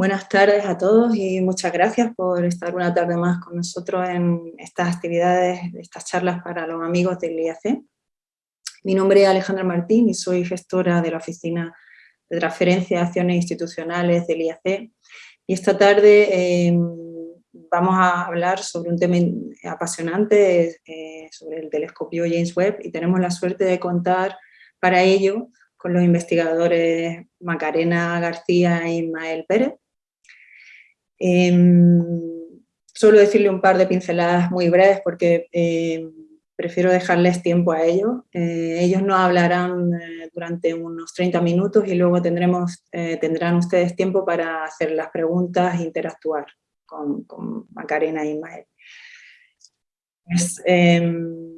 Buenas tardes a todos y muchas gracias por estar una tarde más con nosotros en estas actividades, estas charlas para los amigos del IAC. Mi nombre es Alejandra Martín y soy gestora de la Oficina de Transferencia de Acciones Institucionales del IAC. Y esta tarde em, vamos a hablar sobre un tema apasionante, eh, sobre el telescopio James Webb, y tenemos la suerte de contar para ello con los investigadores Macarena García e Ismael Pérez. Eh, solo decirle un par de pinceladas muy breves porque em, prefiero dejarles tiempo a ellos. Eh, ellos nos hablarán eh, durante unos 30 minutos y luego eh, tendrán ustedes tiempo para hacer las preguntas e interactuar con, Macarena e Ismael. Pues, em,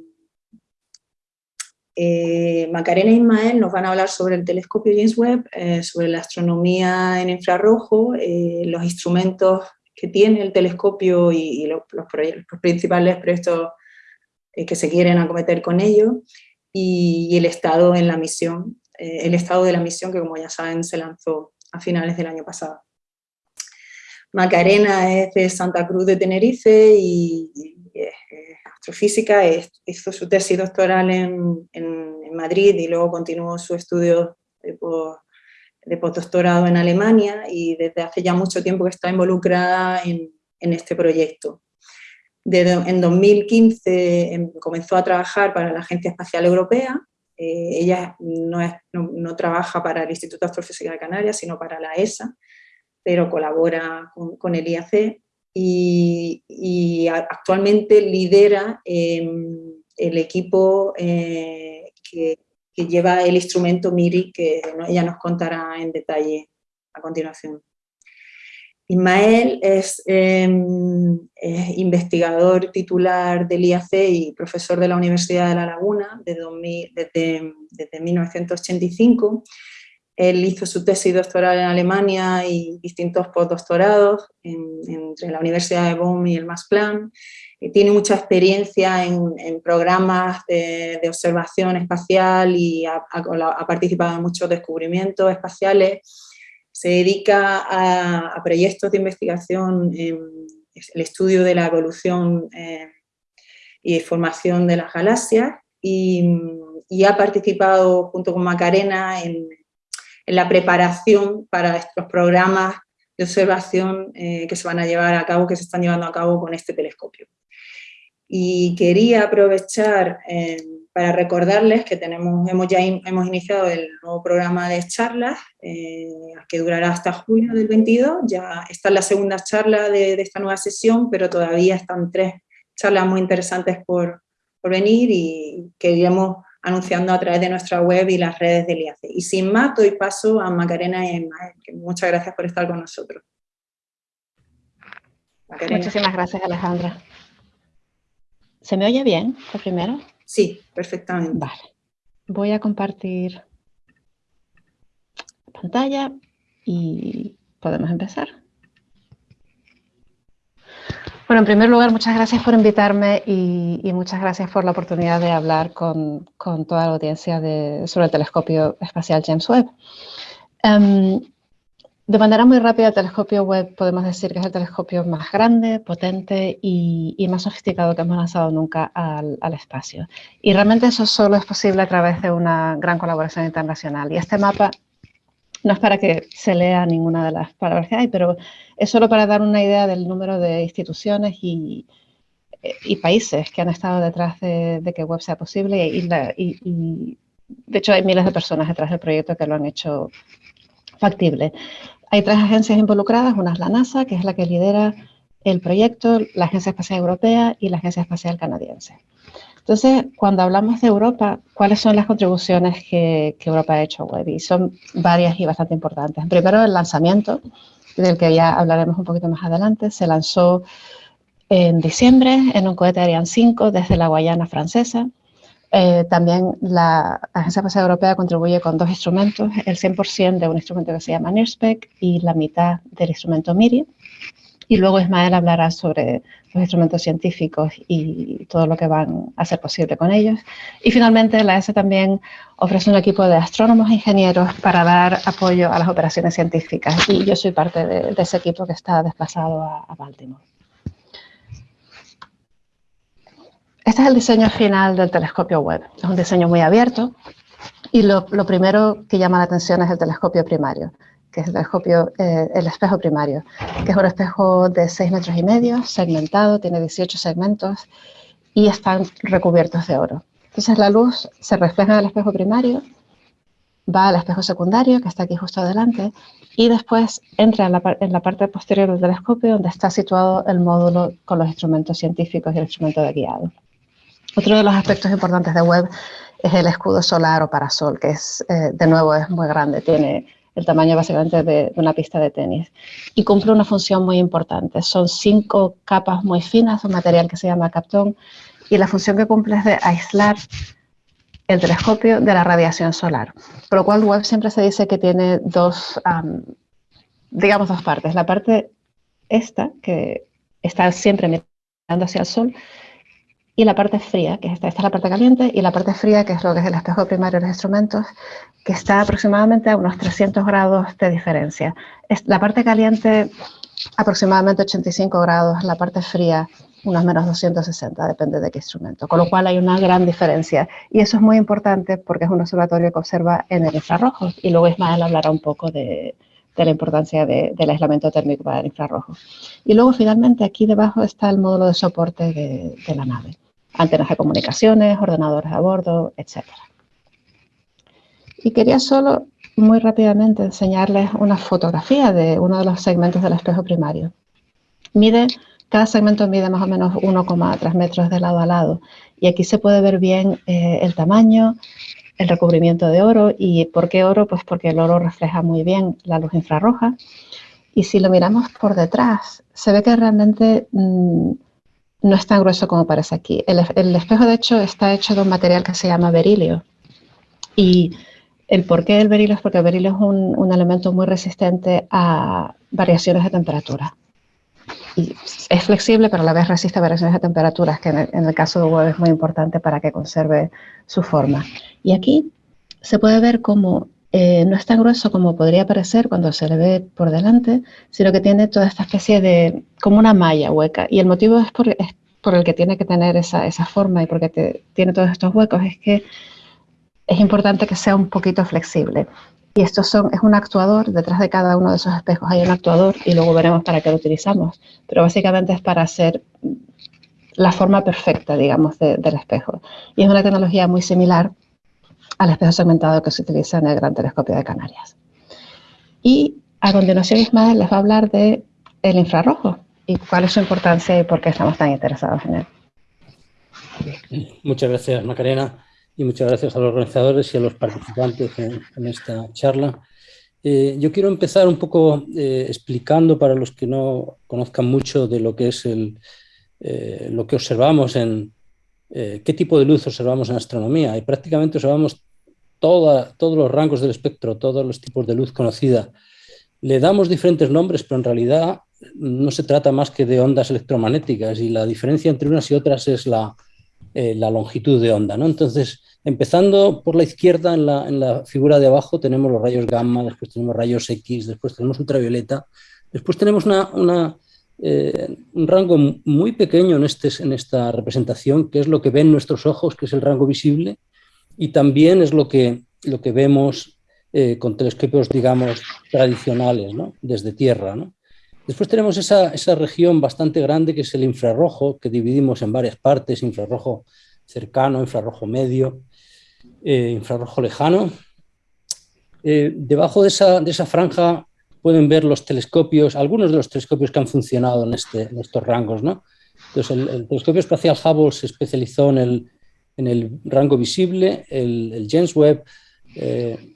eh, Macarena e Ismael nos van a hablar sobre el telescopio James Webb, eh, sobre la astronomía en infrarrojo, eh, los instrumentos que tiene el telescopio y, los, principales proyectos que se quieren acometer con ello, y, el estado en la misión, el estado de la misión que como ya saben se lanzó a finales del año pasado. Macarena es de Santa Cruz de Tenerife y, astrofísica, hizo su tesis doctoral en, Madrid y luego continuó su estudio de, postdoctorado en Alemania y desde hace ya mucho tiempo que está involucrada en, este proyecto. en 2015 em, comenzó a trabajar para la Agencia Espacial Europea, eh, ella no, trabaja para el Instituto de Astrofísica de Canarias, sino para la ESA, pero colabora con el IAC y, actualmente lidera em, el equipo eh, que, lleva el instrumento MIRI, que ella nos contará en detalle a continuación. Ismael es, em, investigador titular del IAC y profesor de la Universidad de La Laguna desde, desde, desde 1985 él hizo su tesis doctoral en Alemania y distintos postdoctorados entre la Universidad de Bonn y el Max Planck. Eh, tiene mucha experiencia en, programas de, observación espacial y ha, participado en muchos descubrimientos espaciales. Se dedica a, proyectos de investigación en el estudio de la evolución eh, y formación de las galaxias y, y ha participado junto con Macarena en en la preparación para estos programas de observación eh, que se van a llevar a cabo, que se están llevando a cabo con este telescopio. Y quería aprovechar eh, para recordarles que tenemos, hemos ya hemos iniciado el nuevo programa de charlas, eh, que durará hasta julio del 22, ya está la segunda charla de, esta nueva sesión, pero todavía están tres charlas muy interesantes por, por venir y queríamos anunciando a través de nuestra web y las redes del IAC. Y sin más, doy paso a Macarena y Emma, que muchas gracias por estar con nosotros. Muchísimas gracias, Alejandra. ¿Se me oye bien, lo primero? Sí, perfectamente. Vale. Voy a compartir pantalla y podemos empezar. Bueno, en primer lugar, muchas gracias por invitarme y, muchas gracias por la oportunidad de hablar con, toda la audiencia sobre el telescopio espacial James Webb. Em, de manera muy rápida, el telescopio Webb podemos decir que es el telescopio más grande, potente y, más sofisticado que hemos lanzado nunca al, al, espacio. Y realmente eso solo es posible a través de una gran colaboración internacional. Y este mapa no es para que se lea ninguna de las palabras que hay, pero es solo para dar una idea del número de instituciones y, países que han estado detrás de, que web sea posible y, de hecho hay miles de personas detrás del proyecto que lo han hecho factible. Hay tres agencias involucradas, una es la NASA, que es la que lidera el proyecto, la Agencia Espacial Europea y la Agencia Espacial Canadiense. Entonces, cuando hablamos de Europa, ¿cuáles son las contribuciones que, Europa ha hecho a Web? Y son varias y bastante importantes. Primero, el lanzamiento, del que ya hablaremos un poquito más adelante. Se lanzó en diciembre en un cohete Ariane 5 desde la Guayana francesa. Eh, también la Agencia Espacial Europea contribuye con dos instrumentos, el 100% de un instrumento que se llama NIRSPEC y la mitad del instrumento MIRI. Y luego Ismael hablará sobre los instrumentos científicos y todo lo que van a ser posible con ellos. Y finalmente la ESA también ofrece un equipo de astrónomos e ingenieros para dar apoyo a las operaciones científicas. Y yo soy parte de, ese equipo que está desplazado a, Baltimore. Este es el diseño final del telescopio Webb. Es un diseño muy abierto y lo, lo primero que llama la atención es el telescopio primario que es el telescopio, eh, el espejo primario, que es un espejo de 6 metros y medio, segmentado, tiene 18 segmentos y están recubiertos de oro. Entonces la luz se refleja en el espejo primario, va al espejo secundario, que está aquí justo adelante, y después entra en la, en la, parte posterior del telescopio donde está situado el módulo con los instrumentos científicos y el instrumento de guiado. Otro de los aspectos importantes de Webb es el escudo solar o parasol, que es, eh, de nuevo es muy grande, tiene el tamaño básicamente de, una pista de tenis. Y cumple una función muy importante. Son cinco capas muy finas, un material que se llama captón, y la función que cumple es de aislar el telescopio de la radiación solar. Por lo cual Webb siempre se dice que tiene dos, digamos, dos partes. La parte esta, que está siempre mirando hacia el sol, y la parte fría, que es esta, esta es la parte caliente, y la parte fría, que es lo que es el espejo primario de los instrumentos, que está aproximadamente a unos 300 grados de diferencia. La parte caliente aproximadamente 85 grados, la parte fría unos menos 260, depende de qué instrumento, con lo cual hay una gran diferencia. Y eso es muy importante porque es un observatorio que observa en el infrarrojo, y luego Ismael hablará un poco de, la importancia del aislamiento térmico para el infrarrojo. Y luego finalmente aquí debajo está el módulo de soporte de, de la nave antenas de comunicaciones, ordenadores a bordo, etc. Y quería solo muy rápidamente enseñarles una fotografía de uno de los segmentos del espejo primario. Mide, cada segmento mide más o menos 1,3 metros de lado a lado y aquí se puede ver bien eh, el tamaño, el recubrimiento de oro y ¿por qué oro? Pues porque el oro refleja muy bien la luz infrarroja y si lo miramos por detrás se ve que realmente mm, no es tan grueso como parece aquí. El, espejo, de hecho, está hecho de un material que se llama berilio. Y el porqué del berilio es porque el berilio es un, elemento muy resistente a variaciones de temperatura. Y es flexible, pero a la vez resiste a variaciones de temperaturas, que en el, caso de huevo es muy importante para que conserve su forma. Y aquí se puede ver cómo eh, no es tan grueso como podría parecer cuando se le ve por delante, sino que tiene toda esta especie de, como una malla hueca. Y el motivo es por, por el que tiene que tener esa, esa forma y porque tiene todos estos huecos, es que es importante que sea un poquito flexible. Y estos son, es un actuador, detrás de cada uno de esos espejos hay un actuador y luego veremos para qué lo utilizamos. Pero básicamente es para hacer la forma perfecta, digamos, del espejo. Y es una tecnología muy similar al espejo segmentado que se utiliza en el Gran Telescopio de Canarias. Y a continuación Ismael les va a hablar de el infrarrojo y cuál es su importancia y por qué estamos tan interesados en él. Muchas gracias Macarena y muchas gracias a los organizadores y a los participantes en, esta charla. Eh, yo quiero empezar un poco eh, explicando para los que no conozcan mucho de lo que es el, eh, lo que observamos en, qué tipo de luz observamos en astronomía y prácticamente observamos todos los rangos del espectro, todos los tipos de luz conocida. Le damos diferentes nombres, pero en realidad no se trata más que de ondas electromagnéticas y la diferencia entre unas y otras es la, eh, longitud de onda. ¿no? Entonces, empezando por la izquierda, en la, figura de abajo tenemos los rayos gamma, después tenemos rayos X, después tenemos ultravioleta, después tenemos eh, un rango muy pequeño en, este, en esta representación, que es lo que ven nuestros ojos, que es el rango visible, y también es lo que, lo que vemos eh, con telescopios, digamos, tradicionales, ¿no? desde tierra. ¿no? Después tenemos esa, esa, región bastante grande que es el infrarrojo, que dividimos en varias partes, infrarrojo cercano, infrarrojo medio, eh, infrarrojo lejano. Debajo de esa, de esa, franja pueden ver los telescopios, algunos de los telescopios que han funcionado en, este, en estos rangos. ¿no? Entonces, el, el, telescopio espacial Hubble se especializó en el, en el rango visible, el, James Webb, eh,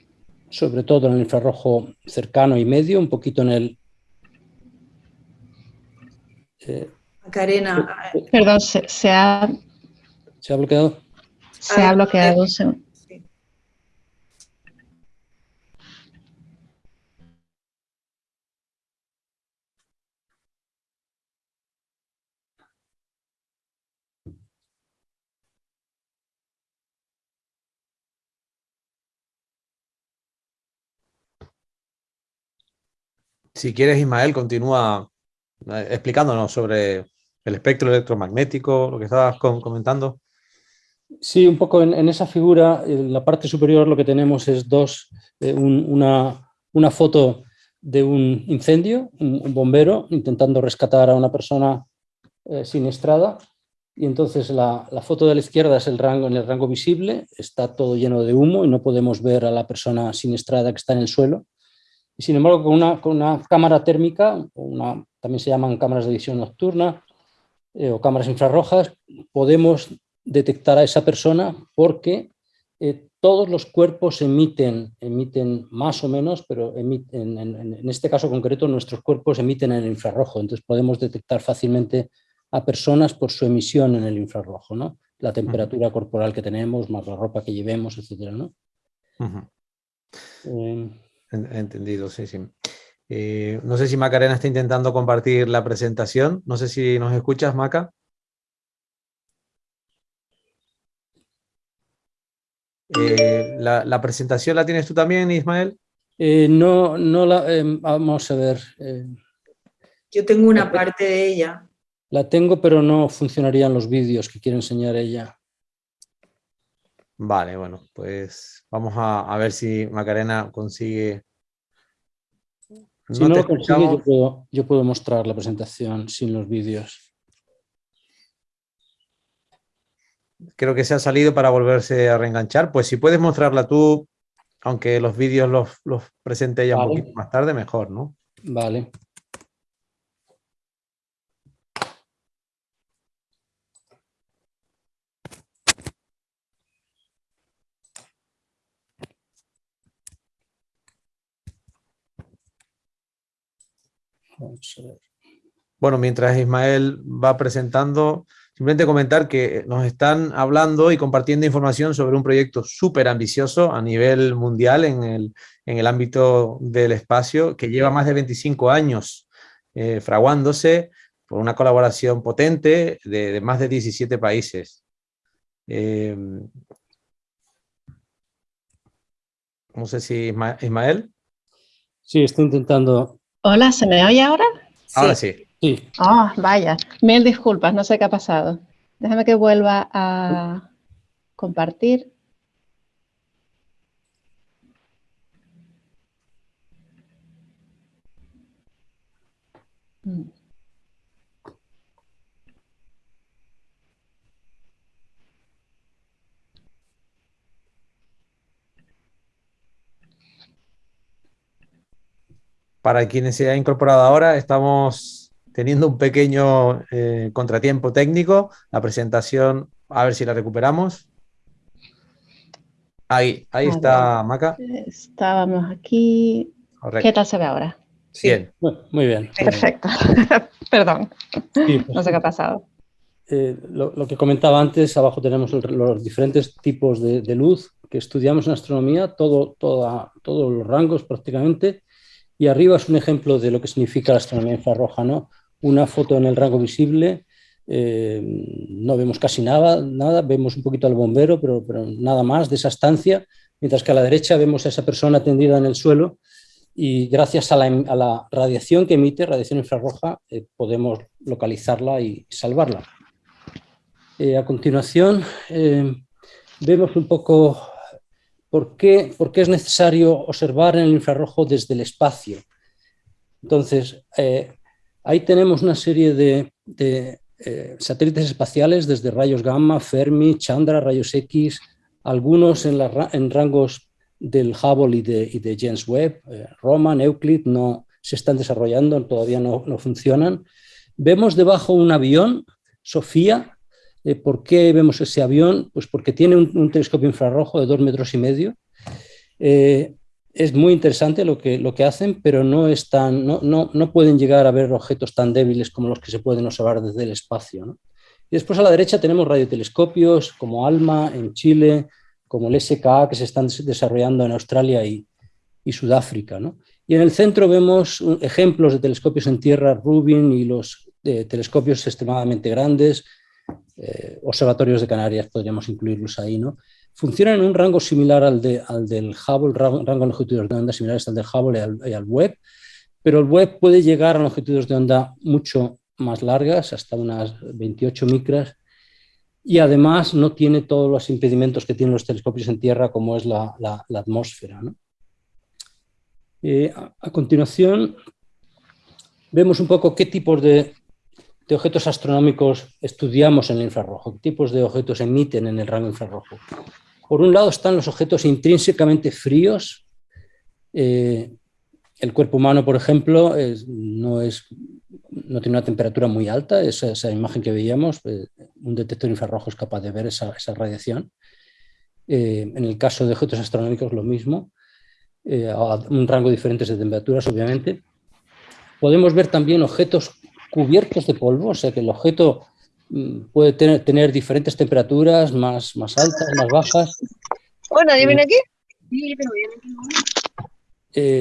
sobre todo en el infrarrojo cercano y medio, un poquito en el... Eh, Karina. Perdón, se, ha... ¿Se ha bloqueado? Se ha bloqueado. Si quieres, Ismael, continúa eh, explicándonos sobre el espectro electromagnético, lo que estabas comentando. Sí, un poco en, esa figura, en la parte superior lo que tenemos es dos, eh, una, una, foto de un incendio, un, bombero intentando rescatar a una persona eh, siniestrada y entonces la, la, foto de la izquierda es el rango, en el rango visible, está todo lleno de humo y no podemos ver a la persona siniestrada que está en el suelo. Y sin embargo, con una, con una cámara térmica, una, también se llaman cámaras de visión nocturna eh, o cámaras infrarrojas, podemos detectar a esa persona porque eh, todos los cuerpos emiten, emiten más o menos, pero emiten, en, este caso concreto nuestros cuerpos emiten en el infrarrojo, entonces podemos detectar fácilmente a personas por su emisión en el infrarrojo, ¿no? la temperatura corporal que tenemos, más la ropa que llevemos, etc. ¿no? Entendido, sí, sí. Eh, no sé si Macarena está intentando compartir la presentación. No sé si nos escuchas, Maca. Eh, la, presentación la tienes tú también, Ismael? Eh, no, no la... Vamos a ver. Yo tengo una parte de ella. La tengo, pero no funcionarían los vídeos que quiere enseñar ella. Vale, bueno, pues vamos a, ver si Macarena consigue... Si no, lo consigue, yo puedo, yo puedo mostrar la presentación sin los vídeos. Creo que se ha salido para volverse a reenganchar. Pues si puedes mostrarla tú, aunque los vídeos los, los presente ya un poquito más tarde, mejor, ¿no? Vale. Bueno, mientras Ismael va presentando, simplemente comentar que nos están hablando y compartiendo información sobre un proyecto súper ambicioso a nivel mundial en el, en el, ámbito del espacio, que lleva más de 25 años eh, fraguándose por una colaboración potente de, más de 17 países. Eh, no sé si Ismael. Sí, estoy intentando Hola, ¿se me oye ahora? Ahora sí. sí. Ah, vaya. Mil disculpas, no sé qué ha pasado. Déjame que vuelva a compartir. Mm. Para quienes se han incorporado ahora, estamos teniendo un pequeño eh, contratiempo técnico. La presentación, a ver si la recuperamos. Ahí, ahí está Maca. Estábamos aquí. ¿Qué tal se ve ahora? Bien. Muy bien. Perfecto. Perdón. Pues no sé qué ha pasado. Eh, lo, que comentaba antes, abajo tenemos los diferentes tipos de, luz que estudiamos en astronomía, todo, todos los rangos prácticamente, y arriba es un ejemplo de lo que significa la astronomía infrarroja, ¿no? Una foto en el rango visible, eh, no vemos casi nada, nada, vemos un poquito al bombero, pero, nada más de esa estancia, mientras que a la derecha vemos a esa persona tendida en el suelo y gracias a la, radiación que emite, radiación infrarroja, eh, podemos localizarla y salvarla. Eh, a continuación, vemos un poco ¿Por qué, es necesario observar en el infrarrojo desde el espacio? Entonces, eh, ahí tenemos una serie de, eh, satélites espaciales desde rayos gamma, Fermi, Chandra, rayos X, algunos en, rangos del Hubble y de, James Webb, eh, Roman, Euclid, no se están desarrollando, todavía no, no funcionan. Vemos debajo un avión, Sofía, ¿Por qué vemos ese avión? Pues porque tiene un, telescopio infrarrojo de dos metros y medio. Eh, es muy interesante lo que, lo que hacen, pero no, no, no, no, pueden llegar a ver objetos tan débiles como los que se pueden observar desde el espacio. Y después a la derecha tenemos radiotelescopios como ALMA en Chile, como el SKA que se están desarrollando en Australia y, Sudáfrica. Y en el centro vemos ejemplos de telescopios en tierra, Rubin y los eh, telescopios extremadamente grandes, eh, observatorios de Canarias, podríamos incluirlos ahí, ¿no? Funcionan en un rango similar al, de, al del Hubble, rango, de longitudes de onda similares al del Hubble y al, Webb, pero el web puede llegar a longitudes de onda mucho más largas, hasta unas 28 micras, y además no tiene todos los impedimentos que tienen los telescopios en Tierra, como es la, atmósfera. Eh, a, continuación, vemos un poco qué tipos de, de, objetos astronómicos estudiamos en el infrarrojo, qué tipos de objetos emiten en el rango infrarrojo. Por un lado están los objetos intrínsecamente fríos, eh, el cuerpo humano, por ejemplo, no, tiene una temperatura muy alta, esa, imagen que veíamos, eh, un detector infrarrojo es capaz de ver esa, radiación. Eh, en el caso de objetos astronómicos lo mismo, eh, a un rango diferente de temperaturas, obviamente. Podemos ver también objetos cubiertos de polvo, o sea que el objeto mm, puede tener, tener diferentes temperaturas, más, más altas, más bajas. ¿Oh, nadie viene aquí?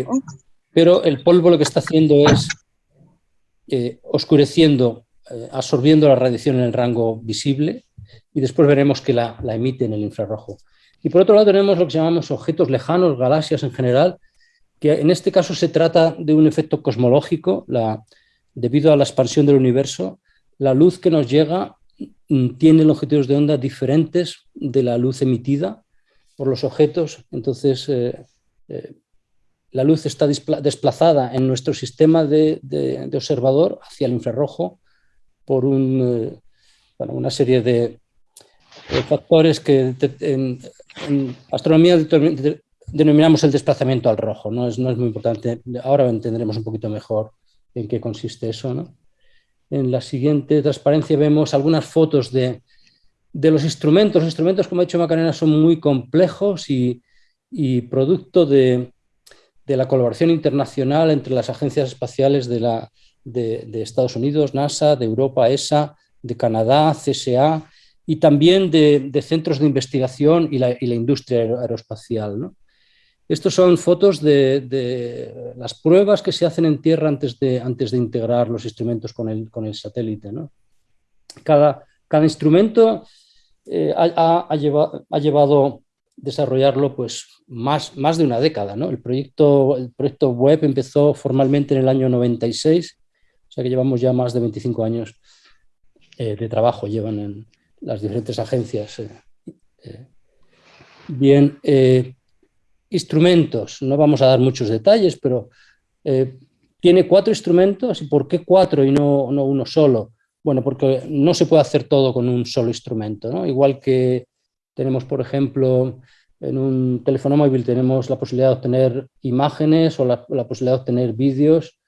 Oh pero el polvo lo que está haciendo es eh, oscureciendo, eh, absorbiendo la radiación en el rango visible y después veremos que la, emite en el infrarrojo. Y por otro lado tenemos lo que llamamos objetos lejanos, galaxias en general, que en este caso se trata de un efecto cosmológico, debido a la expansión del universo, la luz que nos llega mm, tiene longitudes de onda diferentes de la luz emitida por los objetos, entonces eh, la luz está desplazada en nuestro sistema de, observador hacia el infrarrojo por eh, una serie de, factores que en, astronomía denominamos el desplazamiento al rojo. ¿no? Es, no es muy importante, ahora entenderemos un poquito mejor en qué consiste eso. En la siguiente transparencia vemos algunas fotos de, los instrumentos. Los instrumentos, como ha dicho Macarena, son muy complejos y producto de, de la colaboración internacional entre las agencias espaciales de, la, de, Estados Unidos, NASA, de Europa, ESA, de Canadá, CSA, y también de, centros de investigación y la, industria aeroespacial. Estos son fotos de, las pruebas que se hacen en tierra antes de, antes de integrar los instrumentos con el, con el satélite. Cada, cada, instrumento eh, ha, llevado, ha, llevado, desarrollarlo pues, más, más de una década. ¿no? El, proyecto, el proyecto web empezó formalmente en el año 96, o sea que llevamos ya más de 25 años eh, de trabajo, llevan en las diferentes agencias. Eh, eh. Instrumentos, no vamos a dar muchos detalles, pero tiene cuatro instrumentos, ¿y por qué cuatro y no, no uno solo? Bueno, porque no se puede hacer todo con un solo instrumento, ¿no? Igual que tenemos, por ejemplo, en un teléfono móvil tenemos la posibilidad de obtener imágenes o la, posibilidad de obtener vídeos,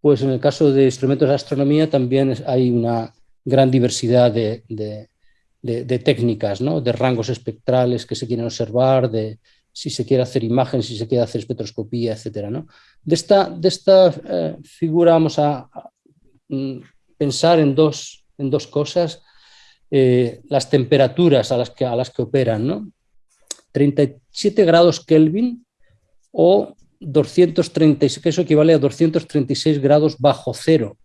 pues en el caso de instrumentos de astronomía también hay una gran diversidad de, técnicas, ¿no? de rangos espectrales que se quieren observar, de si se quiere hacer imágenes, si se quiere hacer espectroscopía, etc. ¿no? De esta, de esta eh, figura vamos a, mm, pensar en dos, en dos cosas. Eh, las temperaturas a las que, a las que operan, ¿no? 37 grados Kelvin o 236, que eso equivale a 236 grados bajo cero.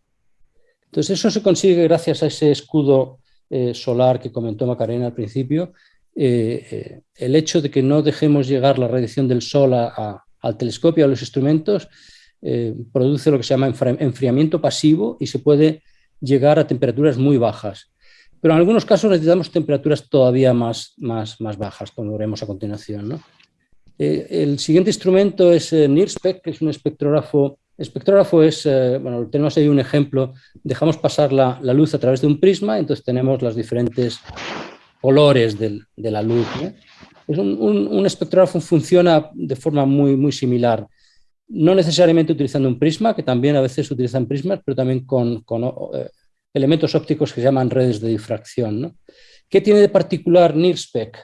Entonces eso se consigue gracias a ese escudo eh, solar que comentó Macarena al principio, eh, el hecho de que no dejemos llegar la radiación del sol al telescopio, a los instrumentos, produce lo que se llama enfriamiento pasivo y se puede llegar a temperaturas muy bajas. Pero en algunos casos necesitamos temperaturas todavía más, más, más bajas, como veremos a continuación. Eh, el siguiente instrumento es eh, NIRSPEC, que es un espectrógrafo. Espectrógrafo es, eh, bueno, tenemos ahí un ejemplo, dejamos pasar la, la, luz a través de un prisma, entonces tenemos los diferentes colores de la luz. Es un, un, espectrógrafo funciona de forma muy, similar, no necesariamente utilizando un prisma, que también a veces utilizan prismas, pero también con, con elementos ópticos que se llaman redes de difracción. ¿Qué tiene de particular NIRSPEC?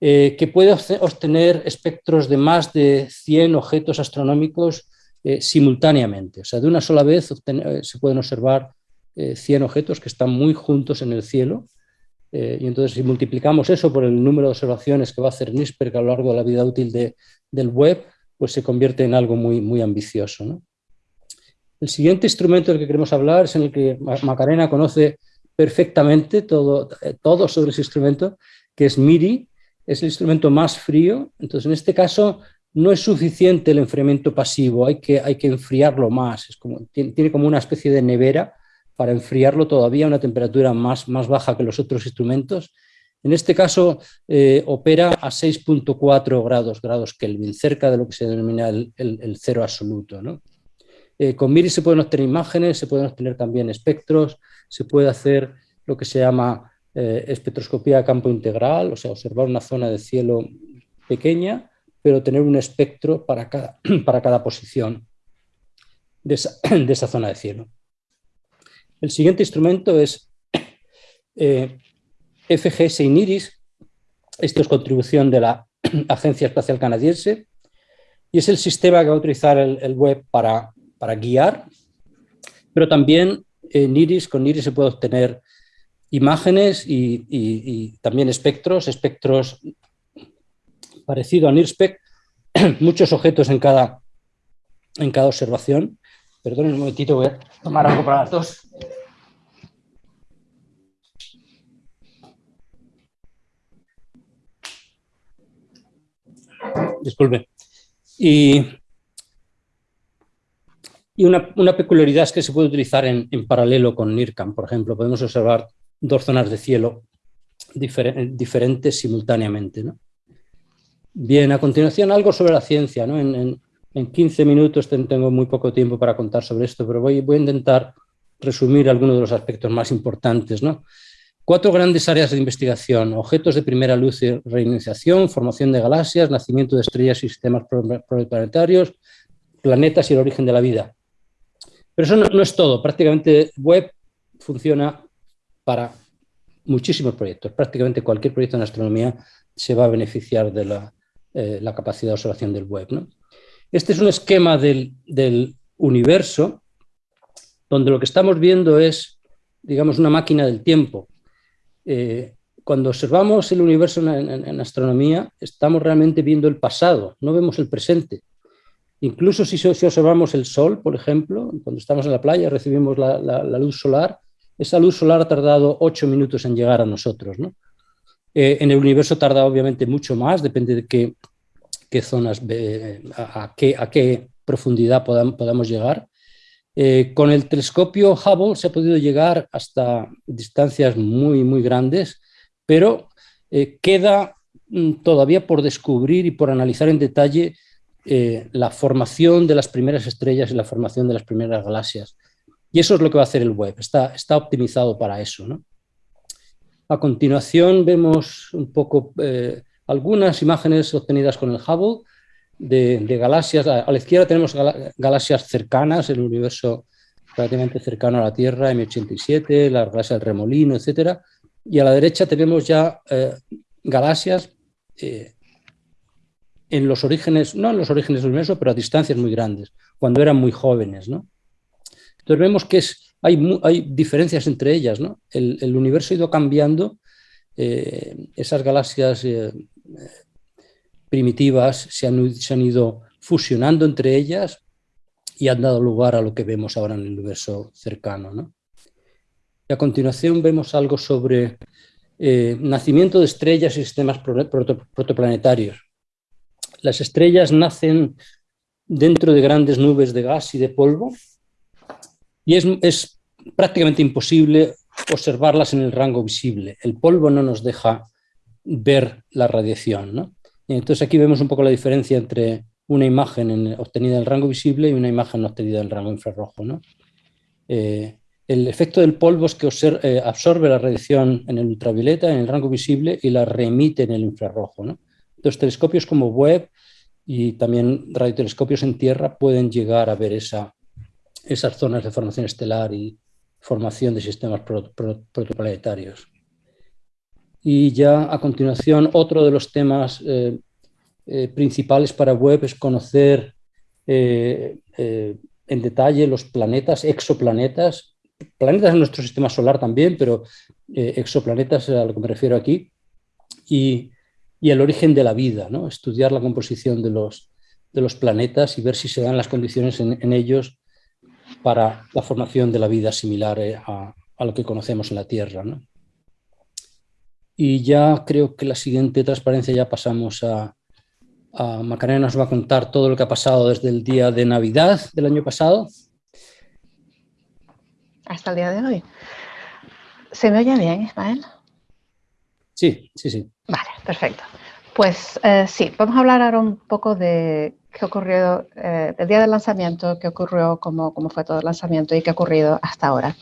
Eh, que puede obtener espectros de más de 100 objetos astronómicos eh, simultáneamente. O sea, de una sola vez eh, se pueden observar 100 objetos que están muy juntos en el cielo. Y entonces, si multiplicamos eso por el número de observaciones que va a hacer NIRSPEC a lo largo de la vida útil del web, pues se convierte en algo muy, muy ambicioso. El siguiente instrumento del que queremos hablar es en el que Macarena conoce perfectamente todo, eh, todo sobre ese instrumento, que es MIRI, es el instrumento más frío. Entonces, en este caso, no es suficiente el enfriamiento pasivo, hay que, hay que enfriarlo más, es como, tiene, como una especie de nevera para enfriarlo todavía a una temperatura más, más baja que los otros instrumentos. En este caso eh, opera a 6.4 grados, grados Kelvin, cerca de lo que se denomina el, cero absoluto. Eh, con MIRI se pueden obtener imágenes, se pueden obtener también espectros, se puede hacer lo que se llama eh, espectroscopía de campo integral, o sea, observar una zona de cielo pequeña pero tener un espectro para cada, para cada posición de esa, zona de cielo. El siguiente instrumento es eh, FGS INIRIS. Esto es contribución de la Agencia Espacial Canadiense y es el sistema que va a utilizar el, web para, para, guiar, pero también en IRIS, con IRIS se puede obtener imágenes y, y también espectros, espectros parecido a NIRSPEC, muchos objetos en cada, en cada observación. Perdonen un momentito, voy a tomar algo para las dos. Disculpe. Y, una, peculiaridad es que se puede utilizar en, paralelo con NIRCAM, por ejemplo. Podemos observar dos zonas de cielo diferentes simultáneamente. ¿no? Bien, a continuación algo sobre la ciencia. ¿no? En, 15 minutos tengo muy poco tiempo para contar sobre esto, pero voy, voy a intentar resumir algunos de los aspectos más importantes. ¿no? Cuatro grandes áreas de investigación, objetos de primera luz y reiniciación, formación de galaxias, nacimiento de estrellas y sistemas planetarios, planetas y el origen de la vida. Pero eso no, es todo, prácticamente web funciona para muchísimos proyectos, prácticamente cualquier proyecto en astronomía se va a beneficiar de la, eh, capacidad de observación del web. ¿no? Este es un esquema del, universo donde lo que estamos viendo es, digamos, una máquina del tiempo. Eh, cuando observamos el universo en, astronomía, estamos realmente viendo el pasado, no vemos el presente. Incluso si, si, observamos el Sol, por ejemplo, cuando estamos en la playa recibimos la, la, luz solar, esa luz solar ha tardado ocho minutos en llegar a nosotros. ¿no? Eh, en el universo tarda obviamente mucho más, depende de qué, qué zonas, a, qué, a, qué, profundidad podamos, llegar. Eh, con el telescopio Hubble se ha podido llegar hasta distancias muy, muy grandes, pero eh, queda mm, todavía por descubrir y por analizar en detalle la formación de las primeras estrellas y la formación de las primeras galaxias. Y eso es lo que va a hacer el web, está, está optimizado para eso. A continuación vemos un poco eh, algunas imágenes obtenidas con el Hubble de, galaxias. A, la izquierda tenemos galaxias cercanas, el universo relativamente cercano a la Tierra, M87, la galaxia del remolino, etc. Y a la derecha tenemos ya eh, galaxias eh, en los orígenes, no en los orígenes del universo, pero a distancias muy grandes, cuando eran muy jóvenes. ¿no? Entonces vemos que es hay, diferencias entre ellas. ¿no? El, universo ha ido cambiando, eh, esas galaxias primitivas se han, ido fusionando entre ellas y han dado lugar a lo que vemos ahora en el universo cercano. Y a continuación vemos algo sobre eh, nacimiento de estrellas y sistemas protoplanetarios. Las estrellas nacen dentro de grandes nubes de gas y de polvo y es, prácticamente imposible observarlas en el rango visible. El polvo no nos deja ver la radiación. Entonces aquí vemos un poco la diferencia entre una imagen obtenida en el rango visible y una imagen obtenida en el rango infrarrojo. Eh, el efecto del polvo es que eh, absorbe la radiación en el ultravioleta, en el rango visible, y la remite en el infrarrojo. Entonces telescopios como Webb y también radiotelescopios en tierra pueden llegar a ver esa, esas zonas de formación estelar y formación de sistemas protoplanetarios. Y ya a continuación, otro de los temas eh, eh, principales para Webb es conocer eh, en detalle los planetas, exoplanetas, planetas en nuestro sistema solar también, pero exoplanetas a lo que me refiero aquí, y, el origen de la vida, ¿no? estudiar la composición de los, de los planetas y ver si se dan las condiciones en, en ellos para la formación de la vida similar eh, a, lo que conocemos en la Tierra. Y ya creo que la siguiente transparencia ya pasamos a, Macarena nos va a contar todo lo que ha pasado desde el día de Navidad del año pasado. Hasta el día de hoy. ¿Se me oye bien, Ismael? Sí, sí, sí. Vale, perfecto. Pues eh, sí, vamos a hablar ahora un poco de qué ocurrió eh, el día del lanzamiento, qué ocurrió, cómo, cómo fue todo el lanzamiento y qué ha ocurrido hasta ahora.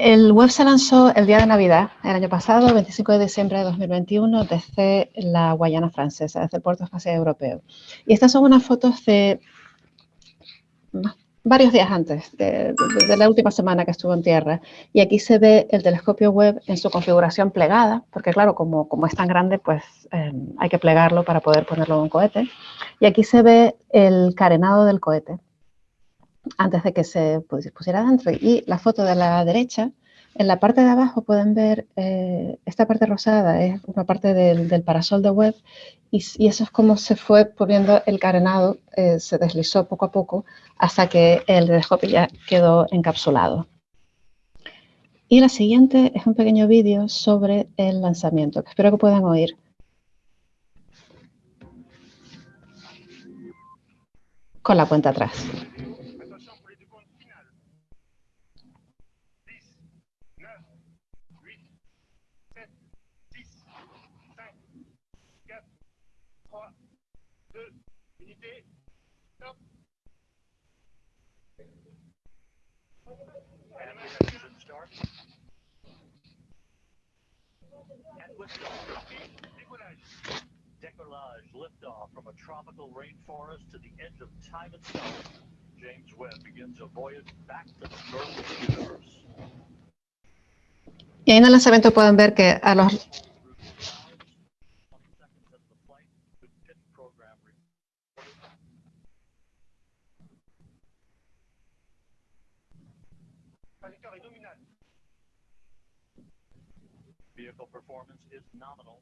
El web se lanzó el día de Navidad, el año pasado, 25 de diciembre de 2021, desde la Guayana Francesa, desde el Puerto Espacial Europeo. Y estas son unas fotos de varios días antes, de, la última semana que estuvo en tierra. Y aquí se ve el telescopio web en su configuración plegada, porque claro, como, como es tan grande, pues eh, hay que plegarlo para poder ponerlo en un cohete. Y aquí se ve el carenado del cohete antes de que se pusiera dentro. Y la foto de la derecha, en la parte de abajo pueden ver eh, esta parte rosada, es una parte del, parasol de web y, eso es como se fue poniendo el carenado, eh, se deslizó poco a poco hasta que el telescopio ya quedó encapsulado. Y la siguiente es un pequeño vídeo sobre el lanzamiento, que espero que puedan oír. Con la cuenta atrás. 7 James Webb begins a voyage back to the birth of the universe. Y ahí en el lanzamiento pueden ver que a los Vehicle performance is nominal.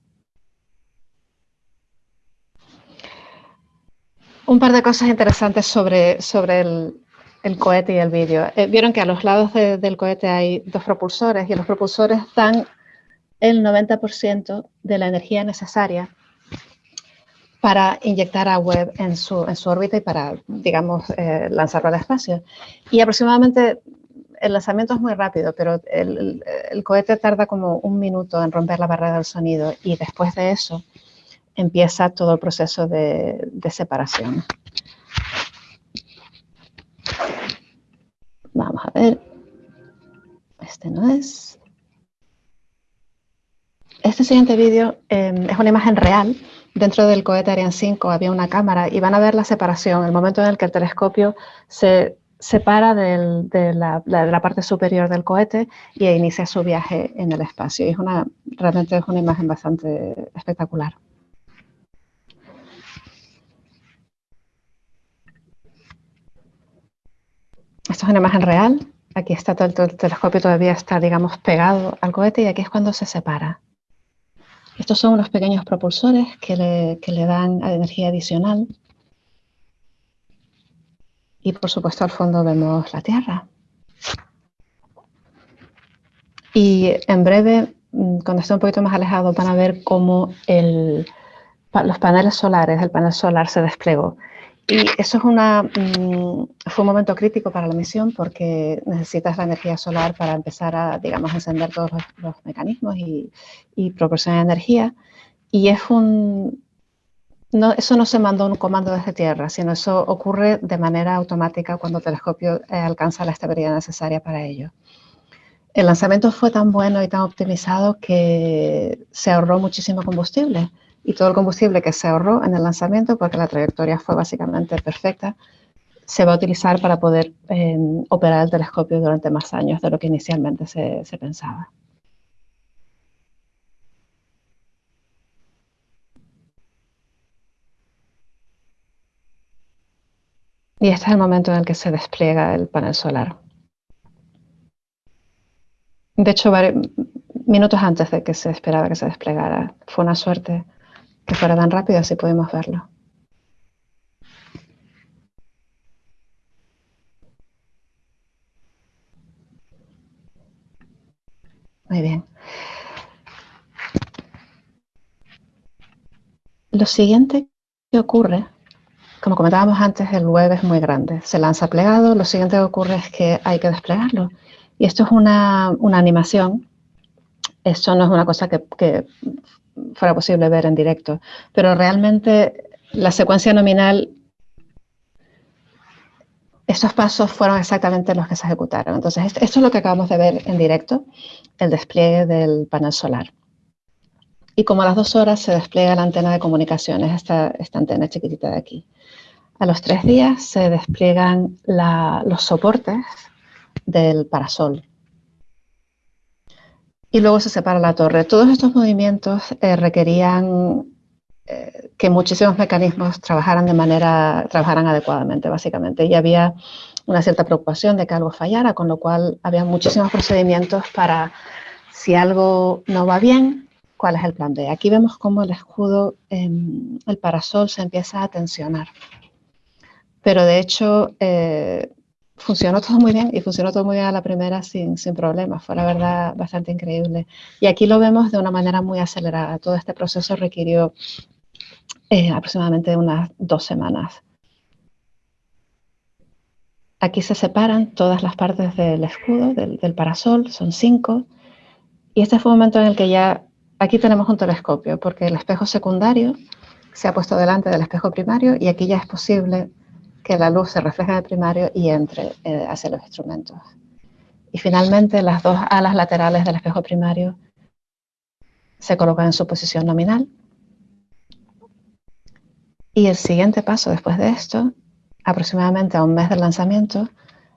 Un par de cosas interesantes sobre, sobre el, cohete y el vídeo. Eh, vieron que a los lados del cohete hay dos propulsores y los propulsores dan el 90% de la energía necesaria para inyectar a Webb en su, en su órbita y para, digamos, eh, lanzarlo al espacio. Y aproximadamente el lanzamiento es muy rápido, pero el, el, cohete tarda como un minuto en romper la barrera del sonido y después de eso empieza todo el proceso de, separación. Vamos a ver. Este no es. Este siguiente vídeo em, es una imagen real. Dentro del cohete Ariane 5 había una cámara y van a ver la separación, el momento en el que el telescopio se separa de, la, parte superior del cohete y inicia su viaje en el espacio. Y es una, realmente es una imagen bastante espectacular. Esto es una imagen real. Aquí está todo el, telescopio, todavía está, digamos, pegado al cohete y aquí es cuando se separa. Estos son unos pequeños propulsores que le, dan energía adicional. Y por supuesto al fondo vemos la Tierra. Y en breve, mm, cuando esté un poquito más alejado, van a ver cómo los paneles solares, el panel solar se desplegó. Y eso es una, mm, fue un momento crítico para la misión porque necesitas la energía solar para empezar a, digamos, encender todos los, mecanismos y, y, proporcionar energía. Y es un, no, eso no se mandó un comando desde tierra, sino eso ocurre de manera automática cuando el telescopio eh, alcanza la estabilidad necesaria para ello. El lanzamiento fue tan bueno y tan optimizado que se ahorró muchísimo combustible y todo el combustible que se ahorró en el lanzamiento, porque la trayectoria fue básicamente perfecta, se va a utilizar para poder em, operar el telescopio durante más años de lo que inicialmente se, se pensaba. Y este es el momento en el que se despliega el panel solar. De hecho, minutos antes de que se esperaba que se desplegara. Fue una suerte que fuera tan rápido, así podemos verlo. Muy bien. Lo siguiente ocurre, como comentábamos antes, el web es muy grande. Se lanza plegado, lo siguiente que ocurre es que hay que desplegarlo. Y esto es una, una animación. Esto no es una cosa que, que fuera posible ver en directo, pero realmente la secuencia nominal estos pasos fueron exactamente los que se ejecutaron. Entonces, esto es lo que acabamos de ver en directo, el despliegue del panel solar. Y como a las dos horas se despliega la antena de comunicaciones, esta, esta antena chiquitita de aquí. A los tres días se despliegan los soportes del parasol. Y luego se separa la torre. Todos estos movimientos eh, requerían eh, que muchísimos mecanismos trabajaran de manera, trabajaran adecuadamente, básicamente. Y había una cierta preocupación de que algo fallara, con lo cual había muchísimos procedimientos para, si algo no va bien, cuál es el plan B. Aquí vemos cómo el escudo, em, el parasol se empieza a tensionar. Pero de hecho, eh, funcionó todo muy bien y funcionó todo muy bien a la primera sin, sin problemas. Fue la verdad bastante increíble. Y aquí lo vemos de una manera muy acelerada. Todo este proceso requirió eh, aproximadamente unas dos semanas. Aquí se separan todas las partes del escudo, del, parasol, son cinco. Y este fue un momento en el que ya, aquí tenemos un telescopio, porque el espejo secundario se ha puesto delante del espejo primario y aquí ya es posible que la luz se refleje en el primario y entre eh, hacia los instrumentos. Y finalmente las dos alas laterales del espejo primario se colocan en su posición nominal y el siguiente paso después de esto, aproximadamente a un mes del lanzamiento,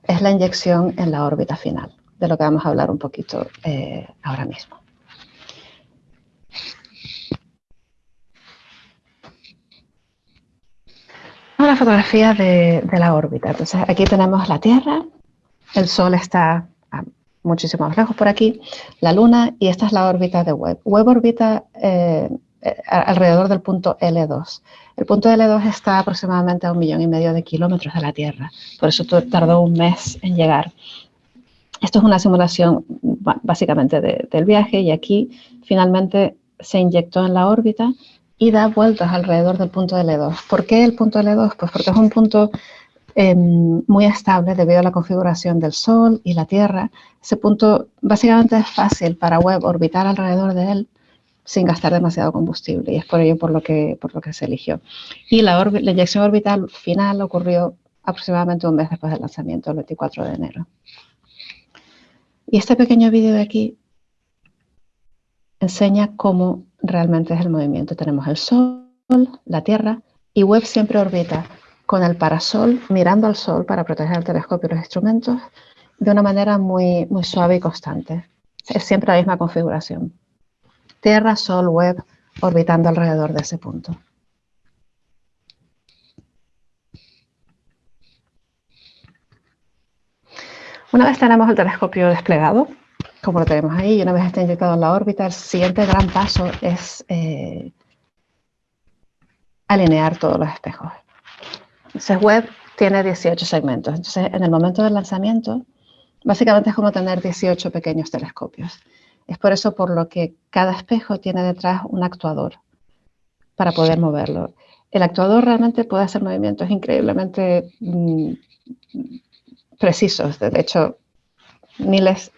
es la inyección en la órbita final, de lo que vamos a hablar un poquito eh, ahora mismo. Una fotografía de, de, la órbita. Entonces aquí tenemos la Tierra, el Sol está a muchísimo más lejos por aquí, la Luna y esta es la órbita de Webb. Webb orbita eh, alrededor del punto L2. El punto L2 está aproximadamente a un millón y medio de kilómetros de la Tierra, por eso tardó un mes en llegar. Esto es una simulación básicamente del viaje y aquí finalmente se inyectó en la órbita y da vueltas alrededor del punto L2. ¿Por qué el punto L2? Pues porque es un punto em, muy estable debido a la configuración del Sol y la Tierra. Ese punto básicamente es fácil para Webb orbitar alrededor de él sin gastar demasiado combustible y es por ello por lo que, por lo que se eligió. Y la, la inyección orbital final ocurrió aproximadamente un mes después del lanzamiento, el 24 de enero. Y este pequeño vídeo de aquí enseña cómo realmente es el movimiento. Tenemos el Sol, la Tierra, y Webb siempre orbita con el parasol mirando al Sol para proteger el telescopio y los instrumentos de una manera muy, muy suave y constante. Es siempre la misma configuración. Tierra, Sol, Webb, orbitando alrededor de ese punto. Una vez tenemos el telescopio desplegado, como lo tenemos ahí, y una vez está inyectado en la órbita, el siguiente gran paso es eh, alinear todos los espejos. Entonces, Webb tiene 18 segmentos. Entonces, en el momento del lanzamiento, básicamente es como tener 18 pequeños telescopios. Es por eso por lo que cada espejo tiene detrás un actuador para poder moverlo. El actuador realmente puede hacer movimientos increíblemente mm, precisos, de hecho, miles,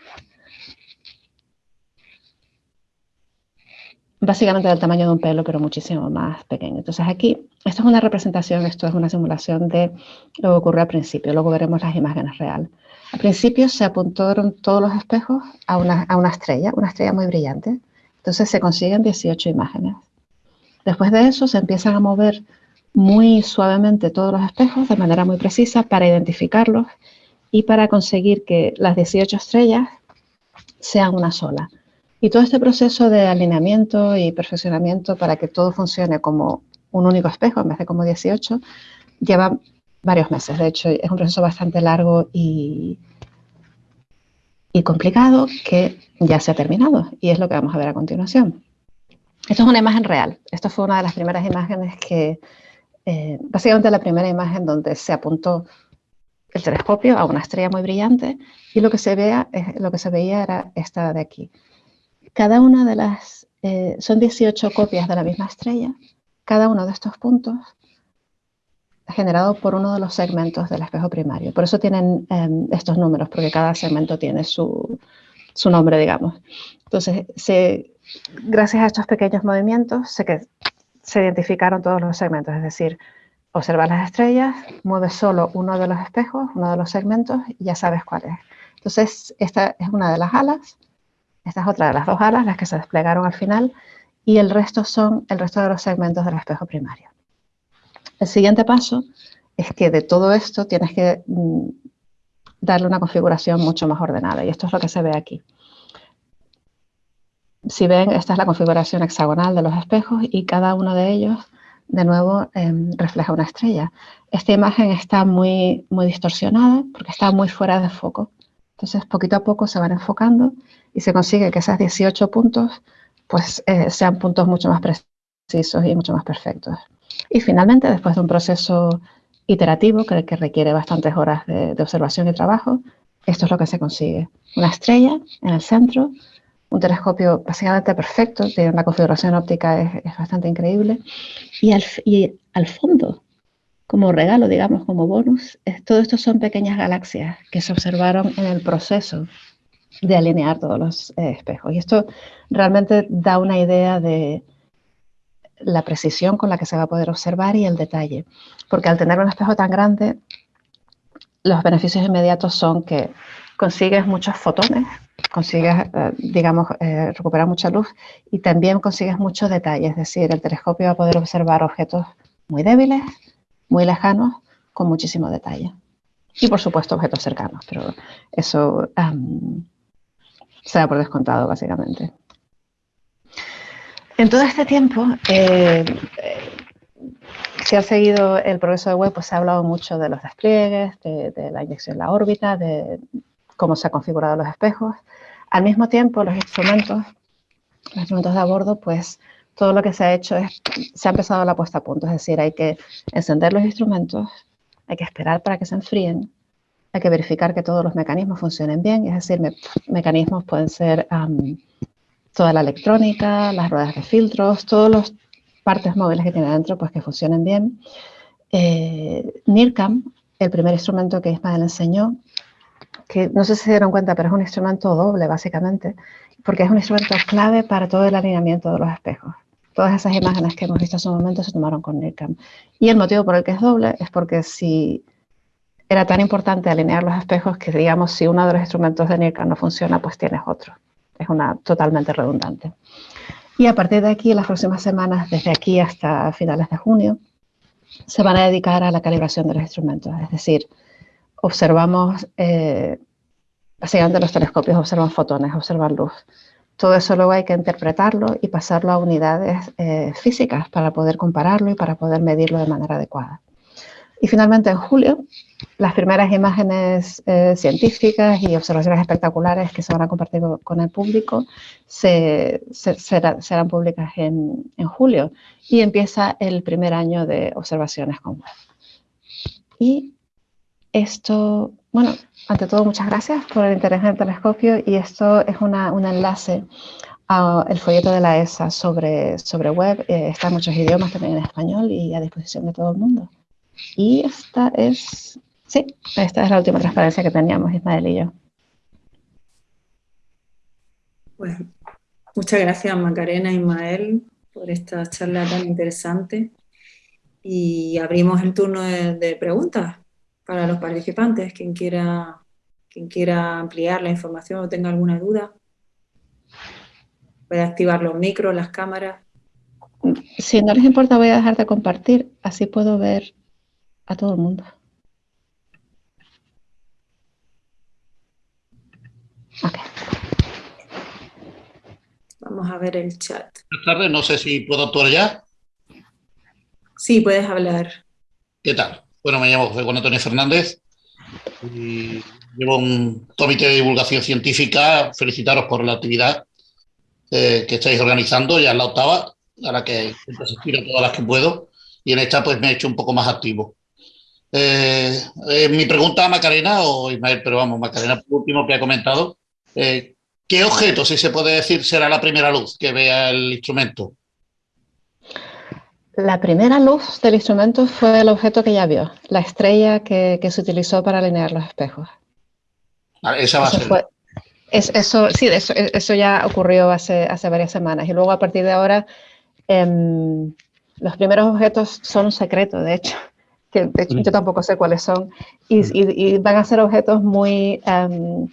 básicamente del tamaño de un pelo, pero muchísimo más pequeño. Entonces aquí, esto es una representación, esto es una simulación de lo que ocurrió al principio, luego veremos las imágenes reales. Al principio se apuntaron todos los espejos a una, a una estrella, una estrella muy brillante. Entonces se consiguen 18 imágenes. Después de eso se empiezan a mover muy suavemente todos los espejos de manera muy precisa para identificarlos y para conseguir que las 18 estrellas sean una sola. Y todo este proceso de alineamiento y perfeccionamiento para que todo funcione como un único espejo en vez de como 18, lleva varios meses. De hecho, es un proceso bastante largo y, y complicado que ya se ha terminado y es lo que vamos a ver a continuación. Esto es una imagen real. Esto fue una de las primeras imágenes que, eh, básicamente la primera imagen donde se apuntó el telescopio a una estrella muy brillante y lo que se, vea, lo que se veía era esta de aquí. Cada una de las, eh, son 18 copias de la misma estrella, cada uno de estos puntos generado por uno de los segmentos del espejo primario. Por eso tienen em, estos números, porque cada segmento tiene su, su nombre, digamos. Entonces, se, gracias a estos pequeños movimientos, sé que se identificaron todos los segmentos, es decir, observas las estrellas, mueves solo uno de los espejos, uno de los segmentos, y ya sabes cuál es. Entonces, esta es una de las alas, esta es otra de las dos alas, las que se desplegaron al final, y el resto son el resto de los segmentos del espejo primario. El siguiente paso es que de todo esto tienes que mm, darle una configuración mucho más ordenada, y esto es lo que se ve aquí. Si ven, esta es la configuración hexagonal de los espejos y cada uno de ellos, de nuevo, em, refleja una estrella. Esta imagen está muy, muy distorsionada porque está muy fuera de foco. Entonces, poquito a poco se van enfocando y se consigue que esos 18 puntos pues, eh, sean puntos mucho más precisos y mucho más perfectos. Y finalmente, después de un proceso iterativo que, que requiere bastantes horas de, de observación y trabajo, esto es lo que se consigue. Una estrella en el centro un telescopio básicamente perfecto, tiene una configuración óptica es, bastante increíble. Y al, y al, fondo, como regalo, digamos, como bonus, todo esto son pequeñas galaxias que se observaron en el proceso de alinear todos los eh, espejos. Y esto realmente da una idea de la precisión con la que se va a poder observar y el detalle. Porque al tener un espejo tan grande, los beneficios inmediatos son que consigues muchos fotones, consigues, eh, digamos, eh, recuperar mucha luz y también consigues muchos detalles, es decir, el telescopio va a poder observar objetos muy débiles, muy lejanos, con muchísimo detalle. Y por supuesto objetos cercanos, pero eso se da por descontado básicamente. En todo este tiempo, eh, si ha seguido el progreso de web, pues se ha hablado mucho de los despliegues, de, de la inyección en la órbita, de, cómo se han configurado los espejos. Al mismo tiempo, los instrumentos, los instrumentos de a bordo, pues todo lo que se ha hecho es, se ha empezado la puesta a punto, es decir, hay que encender los instrumentos, hay que esperar para que se enfríen, hay que verificar que todos los mecanismos funcionen bien, es decir, mecanismos pueden ser toda la electrónica, las ruedas de filtros, todas las partes móviles que tiene dentro, pues que funcionen bien. Eh, NIRCAM, el primer instrumento que Ismael enseñó, que no sé si se dieron cuenta, pero es un instrumento doble básicamente, porque es un instrumento clave para todo el alineamiento de los espejos. Todas esas imágenes que hemos visto en su momento se tomaron con NIRCam. Y el motivo por el que es doble es porque si era tan importante alinear los espejos que, digamos, si uno de los instrumentos de NIRCam no funciona, pues tienes otro. Es una totalmente redundante. Y a partir de aquí, en las próximas semanas, desde aquí hasta finales de junio, se van a dedicar a la calibración de los instrumentos. Es decir, observamos, eh, básicamente los telescopios observan fotones, observan luz. Todo eso luego hay que interpretarlo y pasarlo a unidades eh, físicas para poder compararlo y para poder medirlo de manera adecuada. Y finalmente en julio, las primeras imágenes eh, científicas y observaciones espectaculares que se van a compartir con el público se, serán públicas en, en, julio y empieza el primer año de observaciones con web. Y esto, bueno, ante todo muchas gracias por el interés en el telescopio y esto es una, un enlace al folleto de la ESA sobre, sobre web. Eh, está en muchos idiomas, también en español y a disposición de todo el mundo. Y esta es, sí, esta es la última transparencia que teníamos Ismael y yo. Pues muchas gracias Macarena y Ismael por esta charla tan interesante y abrimos el turno de preguntas para los participantes, quien quiera, quien quiera ampliar la información o tenga alguna duda. Puede activar los micros, las cámaras. Si no les importa, voy a dejar de compartir, así puedo ver a todo el mundo. Vamos a ver el chat. Buenas tardes, no sé si puedo actuar ya. Sí, puedes hablar. ¿Qué tal? Bueno, me llamo José Juan Antonio Fernández y llevo un comité de divulgación científica. Felicitaros por la actividad eh, que estáis organizando, ya en la octava, a la que intento asistir a todas las que puedo, y en esta pues me he hecho un poco más activo. Eh, eh, mi pregunta a Macarena o Ismael, pero vamos, Macarena, por último que ha comentado, ¿qué objeto, si se puede decir, será la primera luz que vea el instrumento? La primera luz del instrumento fue el objeto que ya vio, la estrella que, que se utilizó para alinear los espejos. Vale, esa va a ser. fue- es- eso, sí, eso, eso ya ocurrió hace, hace varias semanas. Y luego a partir de ahora, em, los primeros objetos son un secreto, de hecho, que de hecho, yo tampoco sé cuáles son. Y, y- y van a ser objetos muy, em,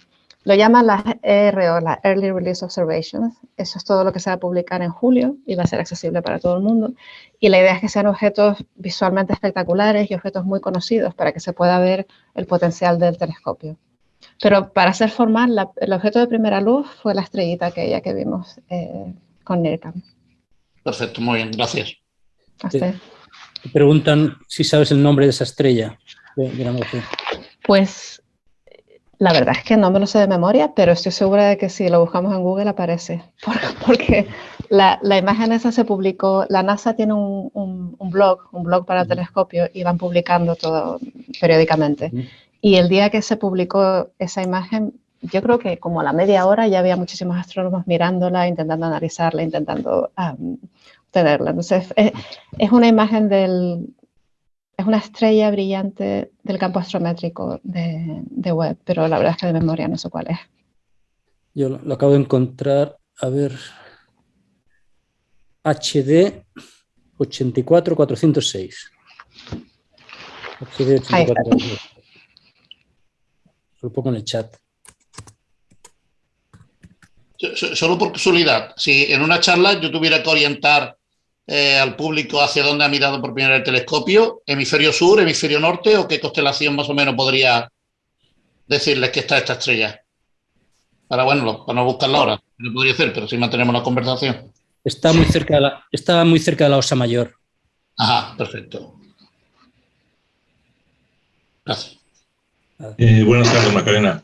lo llaman las ERO, las Early Release Observations. Eso es todo lo que se va a publicar en julio y va a ser accesible para todo el mundo. Y la idea es que sean objetos visualmente espectaculares y objetos muy conocidos para que se pueda ver el potencial del telescopio. Pero para ser formal, la- el objeto de primera luz fue la estrellita aquella que vimos eh, con NIRCam. Perfecto, muy bien, gracias. Hasta- Te preguntan si sabes el nombre de esa estrella de, de la. Pues la verdad es que no me lo sé de memoria, pero estoy segura de que si lo buscamos en Google aparece. Por- Porque la, la imagen esa se publicó, la NASA tiene un, un- un blog, un blog para el Ujú. telescopio y van publicando todo periódicamente. Ujú. Y el día que se publicó esa imagen, yo creo que como a la media hora ya había muchísimos astrónomos mirándola, intentando analizarla, intentando am, tenerla. Entonces, es, es una imagen del, es una estrella brillante del campo astrométrico de, de Webb, pero la verdad es que de memoria no sé cuál es. Yo lo, lo acabo de encontrar, a ver, HD 84406. HD Ahí está. 84406. Lo pongo en el chat. So- so- Solo por casualidad, si en una charla yo tuviera que orientar eh, al público hacia dónde ha mirado por primera vez el telescopio, hemisferio sur, hemisferio norte, o qué constelación más o menos podría decirles que está esta estrella. Para, bueno, lo- para no buscarla ahora, no podría hacer, pero sí mantenemos la conversación. Está muy cerca de la, está muy cerca de la Osa Mayor. Ajá, perfecto. Gracias. Eh, buenas tardes, Macarena.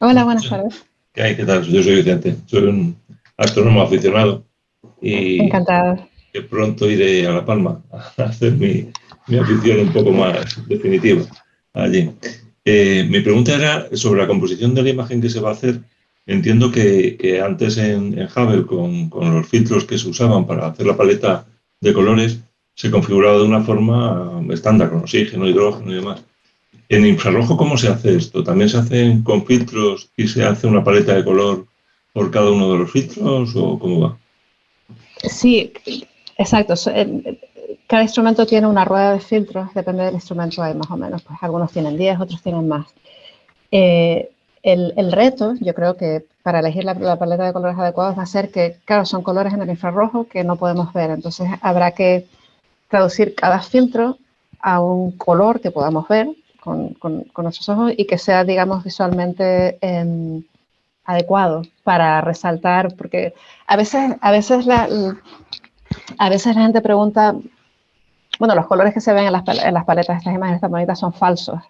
Hahola, buenas tardes. ¿Qué hay? ¿Qué tal? Yo soy Vicente. Soy un astrónomo aficionado y Encantada. Que pronto iré a La Palma a hacer mi, mi afición un poco más definitiva allí. Eh, mi pregunta era sobre la composición de la imagen que se va a hacer. Entiendo que, que antes en, en Hubble, con, con los filtros que se usaban para hacer la paleta de colores, se configuraba de una forma estándar, con oxígeno, hidrógeno y demás. En infrarrojo, ¿cómo se hace esto? ¿También se hace con filtros y se hace una paleta de color por cada uno de los filtros o cómo va? Sí, exacto. Cada instrumento tiene una rueda de filtros, depende del instrumento, hay más o menos. Pues algunos tienen 10, otros tienen más. Eh, el, reto, yo creo que para elegir la, paleta de colores adecuados va a ser que, claro, son colores en el infrarrojo que no podemos ver. Entonces habrá que traducir cada filtro a un color que podamos ver con nuestros ojos y que sea, digamos, visualmente em, adecuado para resaltar, porque a veces, a veces la, a veces la gente pregunta, bueno, los colores que se ven en las, en las paletas de estas imágenes tan bonitas son falsos.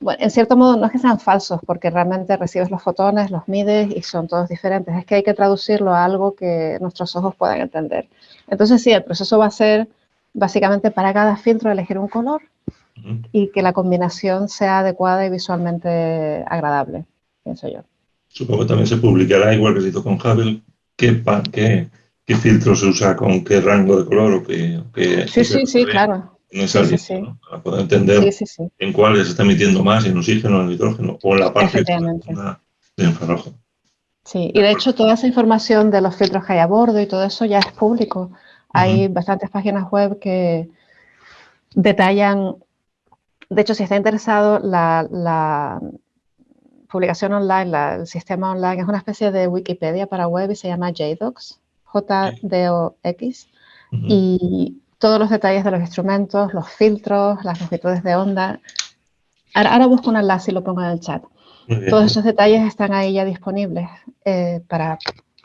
Bueno, en cierto modo no es que sean falsos, porque realmente recibes los fotones, los mides y son todos diferentes. Es que hay que traducirlo a algo que nuestros ojos puedan entender. Entonces sí, el proceso va a ser básicamente para cada filtro elegir un color y que la combinación sea adecuada y visualmente agradable, pienso yo. Supongo que también se publicará, igual que se hizo con Hubble, qué, qué, qué filtro se usa con qué rango de color o qué... qué- Sí, sí, sí, claro. No es Sí, sí. ¿no? Para poder entender en cuáles se está emitiendo más, en oxígeno, en hidrógeno, o en la parte de infrarrojo. Sí, y de hecho toda esa información de los filtros que hay a bordo y todo eso ya es público. Hay bastantes páginas web que detallan, de hecho si está interesado, la, la publicación online, la- el sistema online es una especie de Wikipedia para web y se llama JDocs, J-D-O-X, y todos los detalles de los instrumentos, los filtros, las longitudes de onda. Ahora, ahora busco un enlace y lo pongo en el chat. Todos esos detalles están ahí ya disponibles eh, para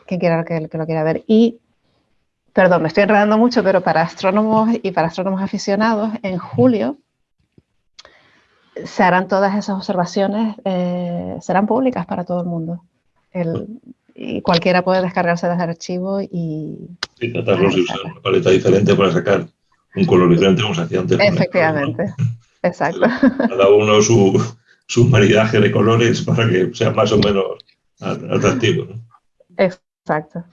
quien quiera que, que lo quiera ver. Y, perdón, me estoy enredando mucho, pero para astrónomos y para astrónomos aficionados, en julio se harán todas esas observaciones, eh, serán públicas para todo el mundo. El- y cualquiera puede descargarse desde el archivo y Sí, tratarlos y usar una paleta diferente para sacar un color diferente como se hacía antes. efectivamente, exacto. Cada uno su, su maridaje de colores para que sea más o menos atractivo. ¿no? Exacto.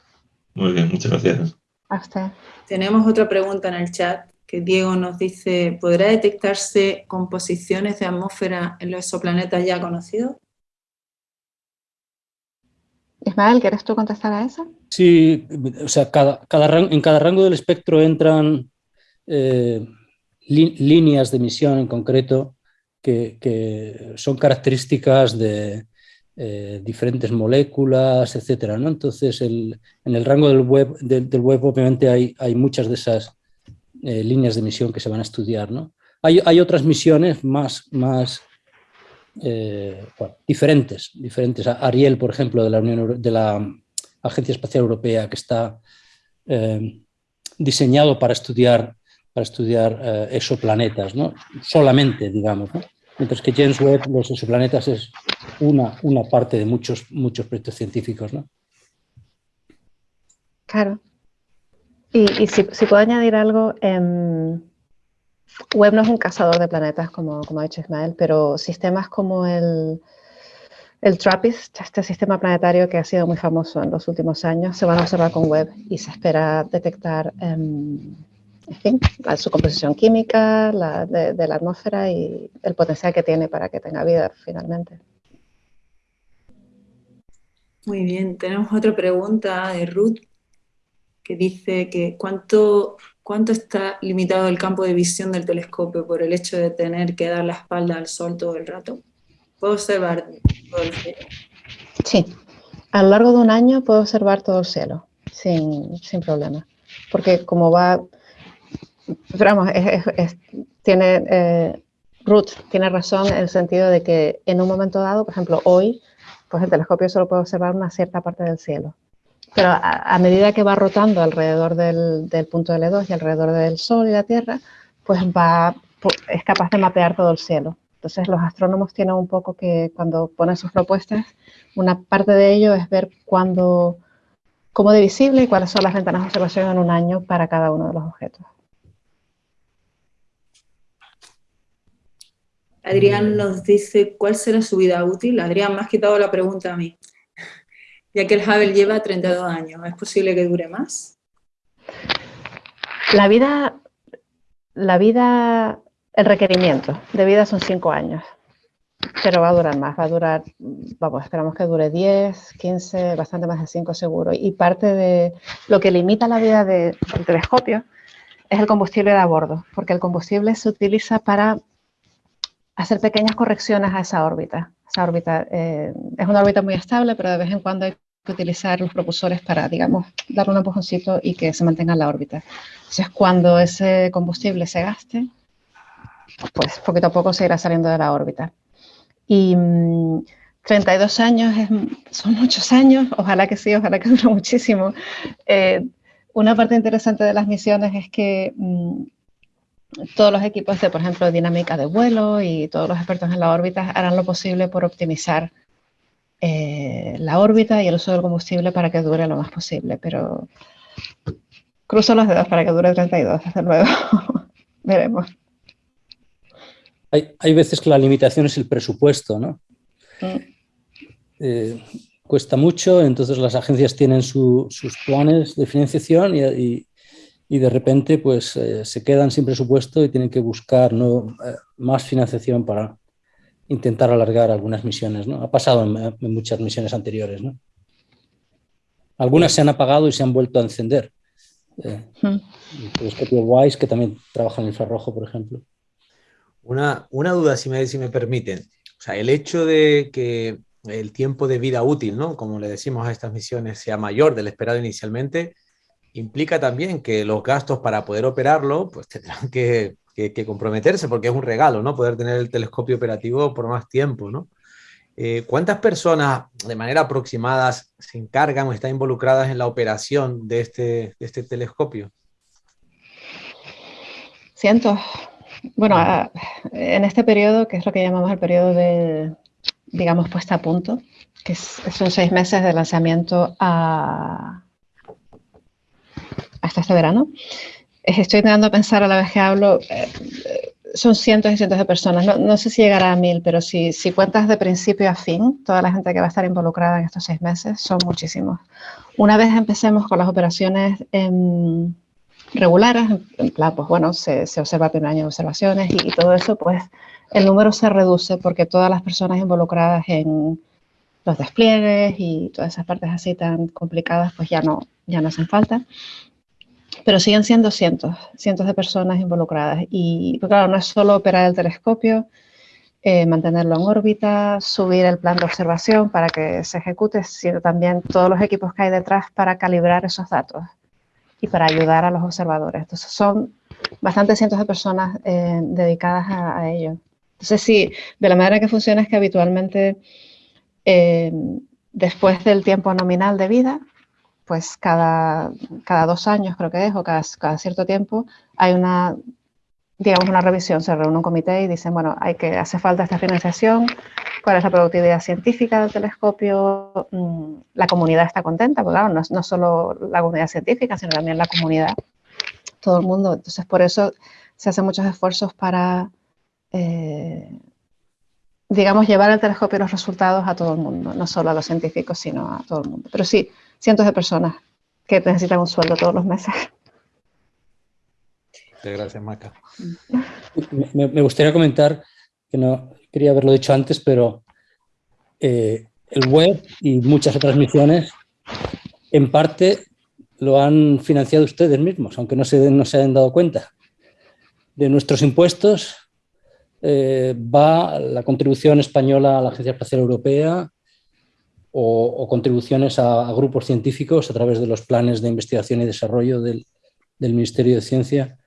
Muy bien, muchas gracias. A usted. Tenemos otra pregunta en el chat que Diego nos dice, ¿podrá detectarse composiciones de atmósfera en los exoplanetas ya conocidos? Ismael, ¿quieres tú contestar a eso? Sí, o sea, cada, en cada rango del espectro entran eh, líneas de emisión en concreto que, son características de eh, diferentes moléculas, etcétera, ¿no? Entonces, en el rango del web, del web obviamente hay, hay muchas de esas eh, líneas de emisión que se van a estudiar, ¿no? Hay, hay otras misiones más, más eh, diferentes, diferentes. Ariel, por ejemplo, de la, Unión de la Agencia Espacial Europea, que está eh, diseñado para estudiar, para estudiar eh, exoplanetas, ¿no? solamente, digamos. Mientras que James Webb, los exoplanetas es una, una parte de muchos, muchos proyectos científicos. ¿no? Claro. Y, si puedo añadir algo, em, Webb no es un cazador de planetas, como, como ha dicho Ismael, pero sistemas como el, el TRAPPIST, este sistema planetario que ha sido muy famoso en los últimos años, se van a observar con Webb y se espera detectar, em, su composición química de, de la atmósfera y el potencial que tiene para que tenga vida finalmente. Muy bien, tenemos otra pregunta de Ruth que dice que ¿cuánto, cuánto está limitado el campo de visión del telescopio por el hecho de tener que dar la espalda al sol todo el rato? ¿Puedo observar todo el cielo? Sí, a lo largo de un año puedo observar todo el cielo sin, sin problema, porque como va, vamos, tiene, eh, Ruth tiene razón en el sentido de que en un momento dado, por ejemplo, hoy, pues el telescopio solo puede observar una cierta parte del cielo, pero a, a medida que va rotando alrededor del, del punto L2 y alrededor del Sol y la Tierra, pues va, es capaz de mapear todo el cielo. Entonces los astrónomos tienen un poco que cuando ponen sus propuestas, una parte de ello es ver cuándo, cómo de visible y cuáles son las ventanas de observación en un año para cada uno de los objetos. Adrián nos dice cuál será su vida útil. Adrián, me has quitado la pregunta a mí. Ya que el Hubble lleva 32 años, ¿es posible que dure más? La vida, la vida, el requerimiento de vida son cinco años, pero va a durar más, va a durar, vamos, esperamos que dure 10, 15, bastante más de 5 seguro. Y parte de lo que limita la vida de- del telescopio es el combustible de a bordo, porque el combustible se utiliza para hacer pequeñas correcciones a esa órbita. Esa órbita eh, es una órbita muy estable, pero de vez en cuando hay que utilizar los propulsores para, digamos, darle un empujoncito y que se mantenga en la órbita. Entonces, cuando ese combustible se gaste, pues poquito a poco se irá saliendo de la órbita. Y mm, 32 años es- son muchos años, ojalá que sí, ojalá que dure muchísimo. Eh, una parte interesante de las misiones es que mm, todos los equipos de, por ejemplo, dinámica de vuelo y todos los expertos en la órbita harán lo posible por optimizar eh, la órbita y el uso del combustible para que dure lo más posible, pero cruzo los dedos para que dure 32, desde luego. Veremos. Hay, hay veces que la limitación es el presupuesto, ¿no? Mm. Eh, cuesta mucho, entonces las agencias tienen su- sus planes de financiación y, y- y de repente pues eh, se quedan sin presupuesto y tienen que buscar ¿no? eh, más financiación para intentar alargar algunas misiones. ¿no? Ha pasado en, en muchas misiones anteriores. ¿no? Algunas se han apagado y se han vuelto a encender. Eh, Mm. el telescopio WISE, que también trabaja en infrarrojo, por ejemplo. Una, una duda, si me, si me permiten. O sea, el hecho de que el tiempo de vida útil, ¿no? Como le decimos a estas misiones, sea mayor del esperado inicialmente, implica también que los gastos para poder operarlo, pues tendrán que, que- que comprometerse, porque es un regalo, ¿no? Poder tener el telescopio operativo por más tiempo, ¿no? Eh, ¿Cuántas personas de manera aproximada se encargan o están involucradas en la operación de este, de este telescopio? Cientos. Bueno, a- en este periodo, que es lo que llamamos el periodo de, digamos, puesta a punto, que es- son seis meses de lanzamiento a, hasta este verano, eh, estoy intentando pensar a la vez que hablo, eh, eh, son cientos y cientos de personas. No, no sé si llegará a mil, pero si, si, cuentas de principio a fin, toda la gente que va a estar involucrada en estos seis meses, son muchísimos. Una vez empecemos con las operaciones en, regulares, en plan, pues bueno, se, se observa el primer año de observaciones y, y, todo eso, pues el número se reduce porque todas las personas involucradas en los despliegues y todas esas partes así tan complicadas, pues ya no, ya no hacen falta. Pero siguen siendo cientos, cientos de personas involucradas. Y pues claro, no es solo operar el telescopio, eh, mantenerlo en órbita, subir el plan de observación para que se ejecute, sino también todos los equipos que hay detrás para calibrar esos datos y para ayudar a los observadores. Entonces son bastantes cientos de personas eh, dedicadas a, ello. Entonces sí, de la manera que funciona es que habitualmente eh, después del tiempo nominal de vida, pues cada, cada dos años creo que es, o cada, cada, cierto tiempo, hay una, digamos, una revisión, se reúne un comité y dicen, bueno, hay que, hace falta esta financiación, cuál es la productividad científica del telescopio, mm, la comunidad está contenta, porque claro, no, solo la comunidad científica, sino también la comunidad, todo el mundo. Entonces, por eso se hacen muchos esfuerzos para, eh, digamos, llevar el telescopio y los resultados a todo el mundo, no solo a los científicos, sino a todo el mundo. Pero sí, cientos de personas que necesitan un sueldo todos los meses. Gracias, Maca. Me, me, gustaría comentar, que no quería haberlo dicho antes, pero eh, el web y muchas otras misiones, en parte lo han financiado ustedes mismos, aunque no se, no se hayan dado cuenta. De nuestros impuestos eh, va la contribución española a la Agencia Espacial Europea o, o contribuciones a, a, grupos científicos a través de los planes de investigación y desarrollo del, del Ministerio de Ciencia.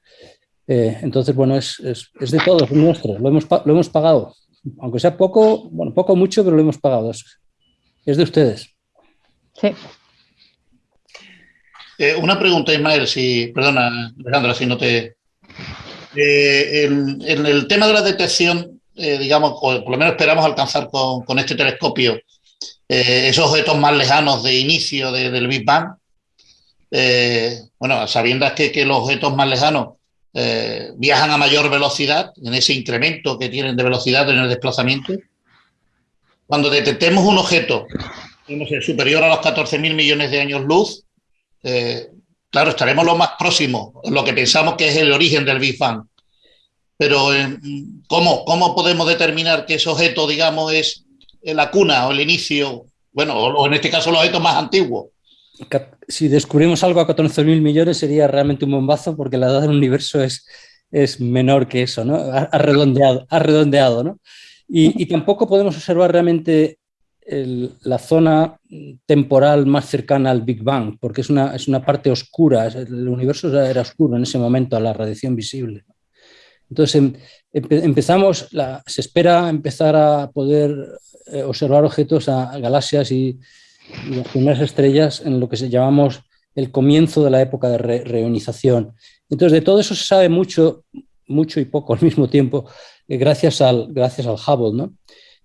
Eh, entonces, bueno, es, es, es, de todos, es nuestro, lo hemos, lo hemos pagado. Aunque sea poco, bueno, poco o mucho, pero lo hemos pagado. Es, es de ustedes. Sí. Eh, una pregunta, Ismael, si, perdona, Alejandra, si no te, eh, en, en, el tema de la detección, eh, digamos, o por lo menos esperamos alcanzar con, con este telescopio eh, esos objetos más lejanos de inicio de, del Big Bang. Eh, bueno, sabiendo que, que, los objetos más lejanos eh, viajan a mayor velocidad, en ese incremento que tienen de velocidad en el desplazamiento, cuando detectemos un objeto no sé, superior a los 14.000 millones de años luz, eh, Claro, estaremos lo más próximo, lo que pensamos que es el origen del Big Bang. Pero ¿cómo, cómo podemos determinar que ese objeto, digamos, es la cuna o el inicio, bueno, o en este caso los objetos más antiguos? Si descubrimos algo a 14.000 millones sería realmente un bombazo porque la edad del universo es, es menor que eso, ¿no? Ha redondeado, ha redondeado ¿no? Y, tampoco podemos observar realmente la zona temporal más cercana al Big Bang, porque es una, es una parte oscura, el universo era oscuro en ese momento a la radiación visible. Entonces em, empe, empezamos, se espera empezar a poder eh, observar objetos a, galaxias y, las primeras estrellas en lo que se llamamos el comienzo de la época de re, reionización. Entonces de todo eso se sabe mucho, mucho y poco al mismo tiempo, eh, gracias, al, gracias al Hubble, ¿no?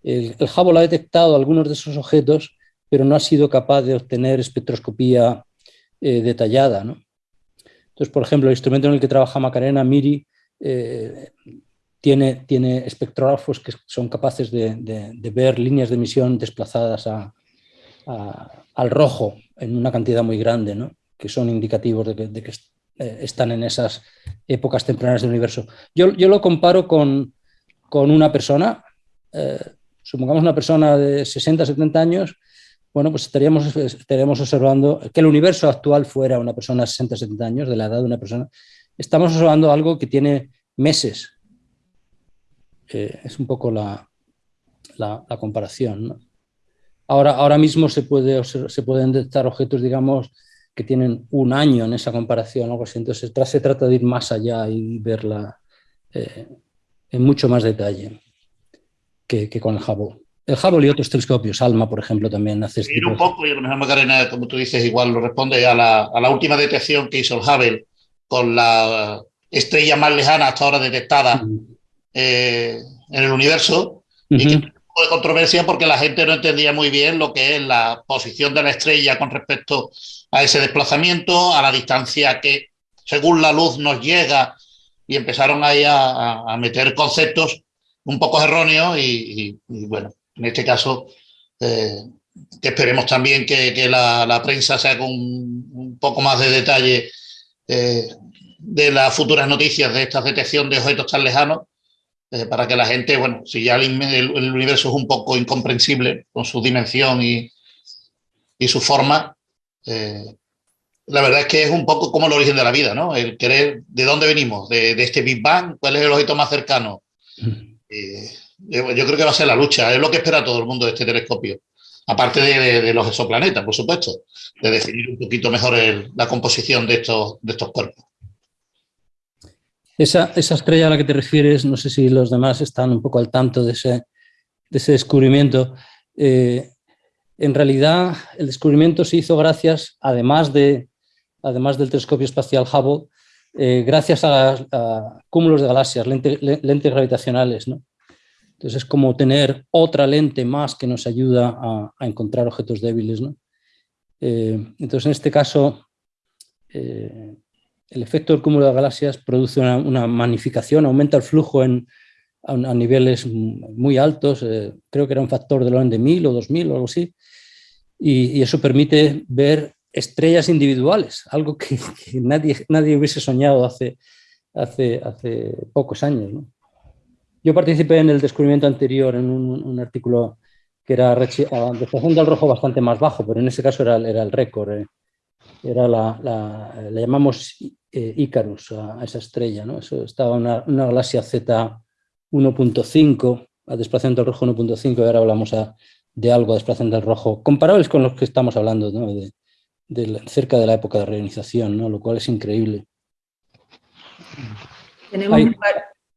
El, el, Hubble ha detectado algunos de esos objetos, pero no ha sido capaz de obtener espectroscopía eh, detallada. ¿no? Entonces, por ejemplo, el instrumento en el que trabaja Macarena, MIRI, eh, tiene, tiene espectrógrafos que son capaces de, ver líneas de emisión desplazadas al rojo en una cantidad muy grande, que son indicativos de que, de que eh, están en esas épocas tempranas del universo. Yo, yo lo comparo con, con una persona, eh, supongamos una persona de 60, 70 años, bueno, pues estaríamos, estaríamos observando que el universo actual fuera una persona de 60, 70 años, de la edad de una persona. Estamos observando algo que tiene meses. Eh, es un poco la, la, la comparación. ¿no? Ahora, ahora mismo se, puede, se pueden detectar objetos, digamos, que tienen un año en esa comparación, algo así. Entonces se trata de ir más allá y verla eh, en mucho más detalle que, que con el Hubble. El Hubble y otros telescopios, ALMA, por ejemplo, también hace... Ir un poco, y a lo mejor Macarena, como tú dices, igual lo responde a la, a la última detección que hizo el Hubble con la estrella más lejana hasta ahora detectada eh, en el universo, uh -huh. y que un poco de controversia porque la gente no entendía muy bien lo que es la posición de la estrella con respecto a ese desplazamiento, a la distancia que, según la luz, nos llega y empezaron ahí a, a meter conceptos un poco erróneos y, bueno, en este caso eh, que esperemos también que, que la, la, prensa saque un, un, poco más de detalle eh, de las futuras noticias de esta detección de objetos tan lejanos eh, para que la gente, bueno, si ya el, el, el, universo es un poco incomprensible con su dimensión y, y su forma, eh, la verdad es que es un poco como el origen de la vida, ¿no? El querer de dónde venimos, de, de este Big Bang, cuál es el objeto más cercano. Eh, yo, yo, creo que va a ser la lucha, es lo que espera todo el mundo de este telescopio. Aparte de, de, de los exoplanetas, por supuesto, de definir un poquito mejor el, la composición de estos, de estos cuerpos. Esa, esa, estrella a la que te refieres, no sé si los demás están un poco al tanto de ese, de ese descubrimiento. Eh, en realidad, el descubrimiento se hizo gracias, además, de, además del telescopio espacial Hubble, eh, gracias a, a, cúmulos de galaxias, lente, lentes gravitacionales. ¿no? Entonces es como tener otra lente más que nos ayuda a, encontrar objetos débiles. ¿no? Eh, entonces en este caso, el efecto del cúmulo de galaxias produce una, una magnificación, aumenta el flujo en, a, a niveles muy altos, eh, creo que era un factor del orden de 1000 o 2000 o algo así, y, y eso permite ver estrellas individuales, algo que, que, nadie, nadie hubiese soñado hace, hace, hace pocos años. ¿no? Yo participé en el descubrimiento anterior en un, un artículo que era desplazamiento del rojo bastante más bajo, pero en ese caso era, era el récord. Eh. Era la, la, llamamos eh, Icarus a, a, esa estrella, ¿no? Eso estaba una, una galaxia Z 1.5, a desplazamiento del rojo 1.5, y ahora hablamos a, de algo a desplazamiento del rojo, comparables con los que estamos hablando, ¿no? de, de cerca de la época de reionización, ¿no? lo cual es increíble. Tenemos hay.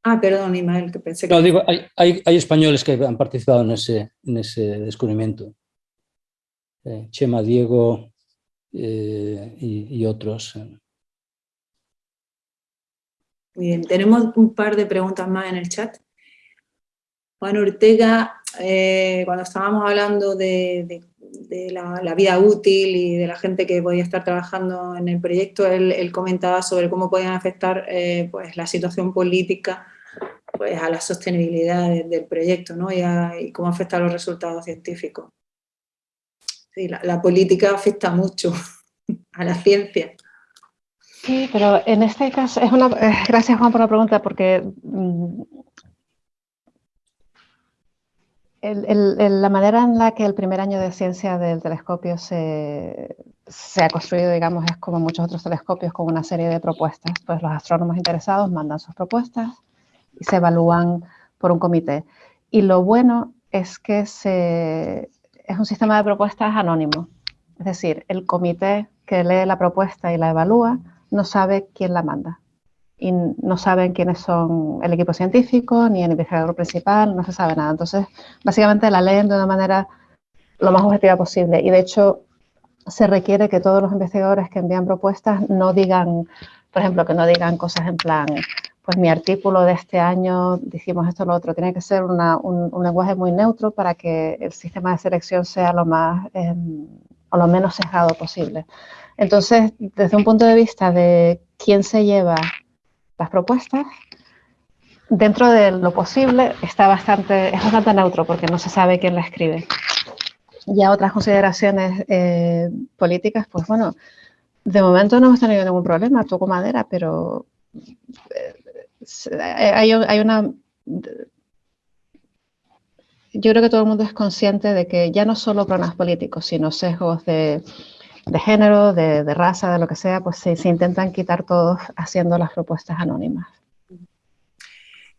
Ah, perdón, Imael, que pensé que... No, digo, hay, hay, hay, españoles que han participado en ese, en ese descubrimiento. Eh, Chema, Diego eh, y, y, otros. Muy bien, tenemos un par de preguntas más en el chat. Juan Ortega, eh, cuando estábamos hablando de, la, la, vida útil y de la gente que podía estar trabajando en el proyecto, él, comentaba sobre cómo podían afectar eh, pues, la situación política pues, a la sostenibilidad de, del proyecto ¿no? y, y, cómo afecta a los resultados científicos. Sí, la, política afecta mucho a la ciencia. Sí, pero en este caso, es una, eh, gracias Juan por la pregunta, porque mm, la manera en la que el primer año de ciencia del telescopio se, se, ha construido, digamos, es como muchos otros telescopios, con una serie de propuestas. Pues los astrónomos interesados mandan sus propuestas y se evalúan por un comité. Y lo bueno es que se, es un sistema de propuestas anónimo. Es decir, el comité que lee la propuesta y la evalúa no sabe quién la manda y no saben quiénes son el equipo científico ni el investigador principal, no se sabe nada. Entonces, básicamente la leen de una manera lo más objetiva posible y de hecho se requiere que todos los investigadores que envían propuestas no digan, por ejemplo, que no digan cosas en plan, pues mi artículo de este año dijimos esto o lo otro, tiene que ser una, un, un, lenguaje muy neutro para que el sistema de selección sea lo más eh, o lo menos sesgado posible. Entonces, desde un punto de vista de quién se lleva las propuestas, dentro de lo posible, está bastante, es bastante neutro porque no se sabe quién la escribe. Ya otras consideraciones eh, políticas, pues bueno, de momento no hemos tenido ningún problema, toco madera, pero eh, hay, hay una... Yo creo que todo el mundo es consciente de que ya no solo problemas políticos, sino sesgos de, de género, de, de, raza, de lo que sea, pues se, se, intentan quitar todos haciendo las propuestas anónimas.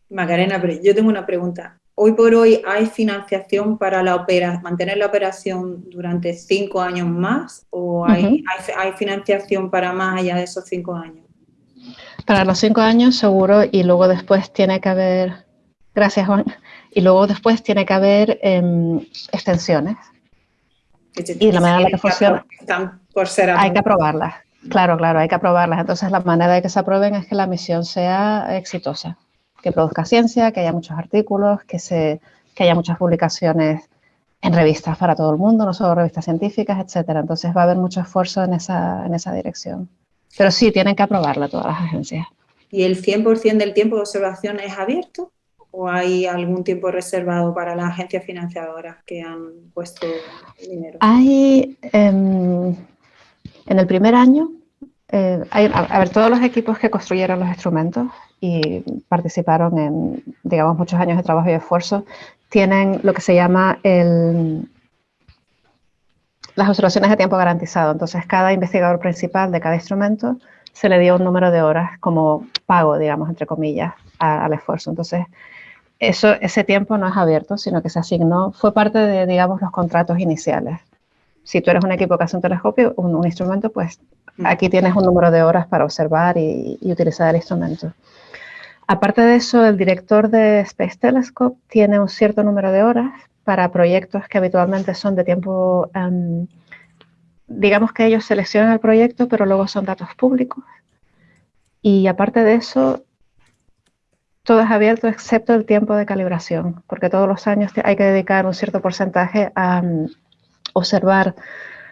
Macarena, pero yo tengo una pregunta. Hoy por hoy hay financiación para la opera, mantener la operación durante cinco años más o hay, uh -huh. hay, hay financiación para más allá de esos cinco años? Para los cinco años seguro y luego después tiene que haber, gracias Juan, y luego después tiene que haber eh, extensiones y la manera en la que funciona, hay que aprobarlas. Claro, claro, hay que aprobarlas. Entonces, la manera de que se aprueben es que la misión sea exitosa, que produzca ciencia, que haya muchos artículos, que, se, que haya muchas publicaciones en revistas para todo el mundo, no solo revistas científicas, etcétera. Entonces, va a haber mucho esfuerzo en esa, en esa dirección. Pero sí, tienen que aprobarla todas las agencias. ¿Y el 100% del tiempo de observación es abierto? ¿O hay algún tiempo reservado para las agencias financiadoras que han puesto dinero? Hay, em, en el primer año, eh, hay, a, a ver, todos los equipos que construyeron los instrumentos y participaron en, digamos, muchos años de trabajo y esfuerzo, tienen lo que se llama el, las observaciones de tiempo garantizado. Entonces, cada investigador principal de cada instrumento se le dio un número de horas como pago, digamos, entre comillas, a- al esfuerzo. Entonces, eso, ese tiempo no es abierto, sino que se asignó, fue parte de, digamos, los contratos iniciales. Si tú eres un equipo que hace un telescopio, un, un instrumento, pues aquí tienes un número de horas para observar y, y utilizar el instrumento. Aparte de eso, el director de Space Telescope tiene un cierto número de horas para proyectos que habitualmente son de tiempo, em, digamos que ellos seleccionan el proyecto, pero luego son datos públicos. Y aparte de eso, todo es abierto excepto el tiempo de calibración, porque todos los años hay que dedicar un cierto porcentaje a mm, observar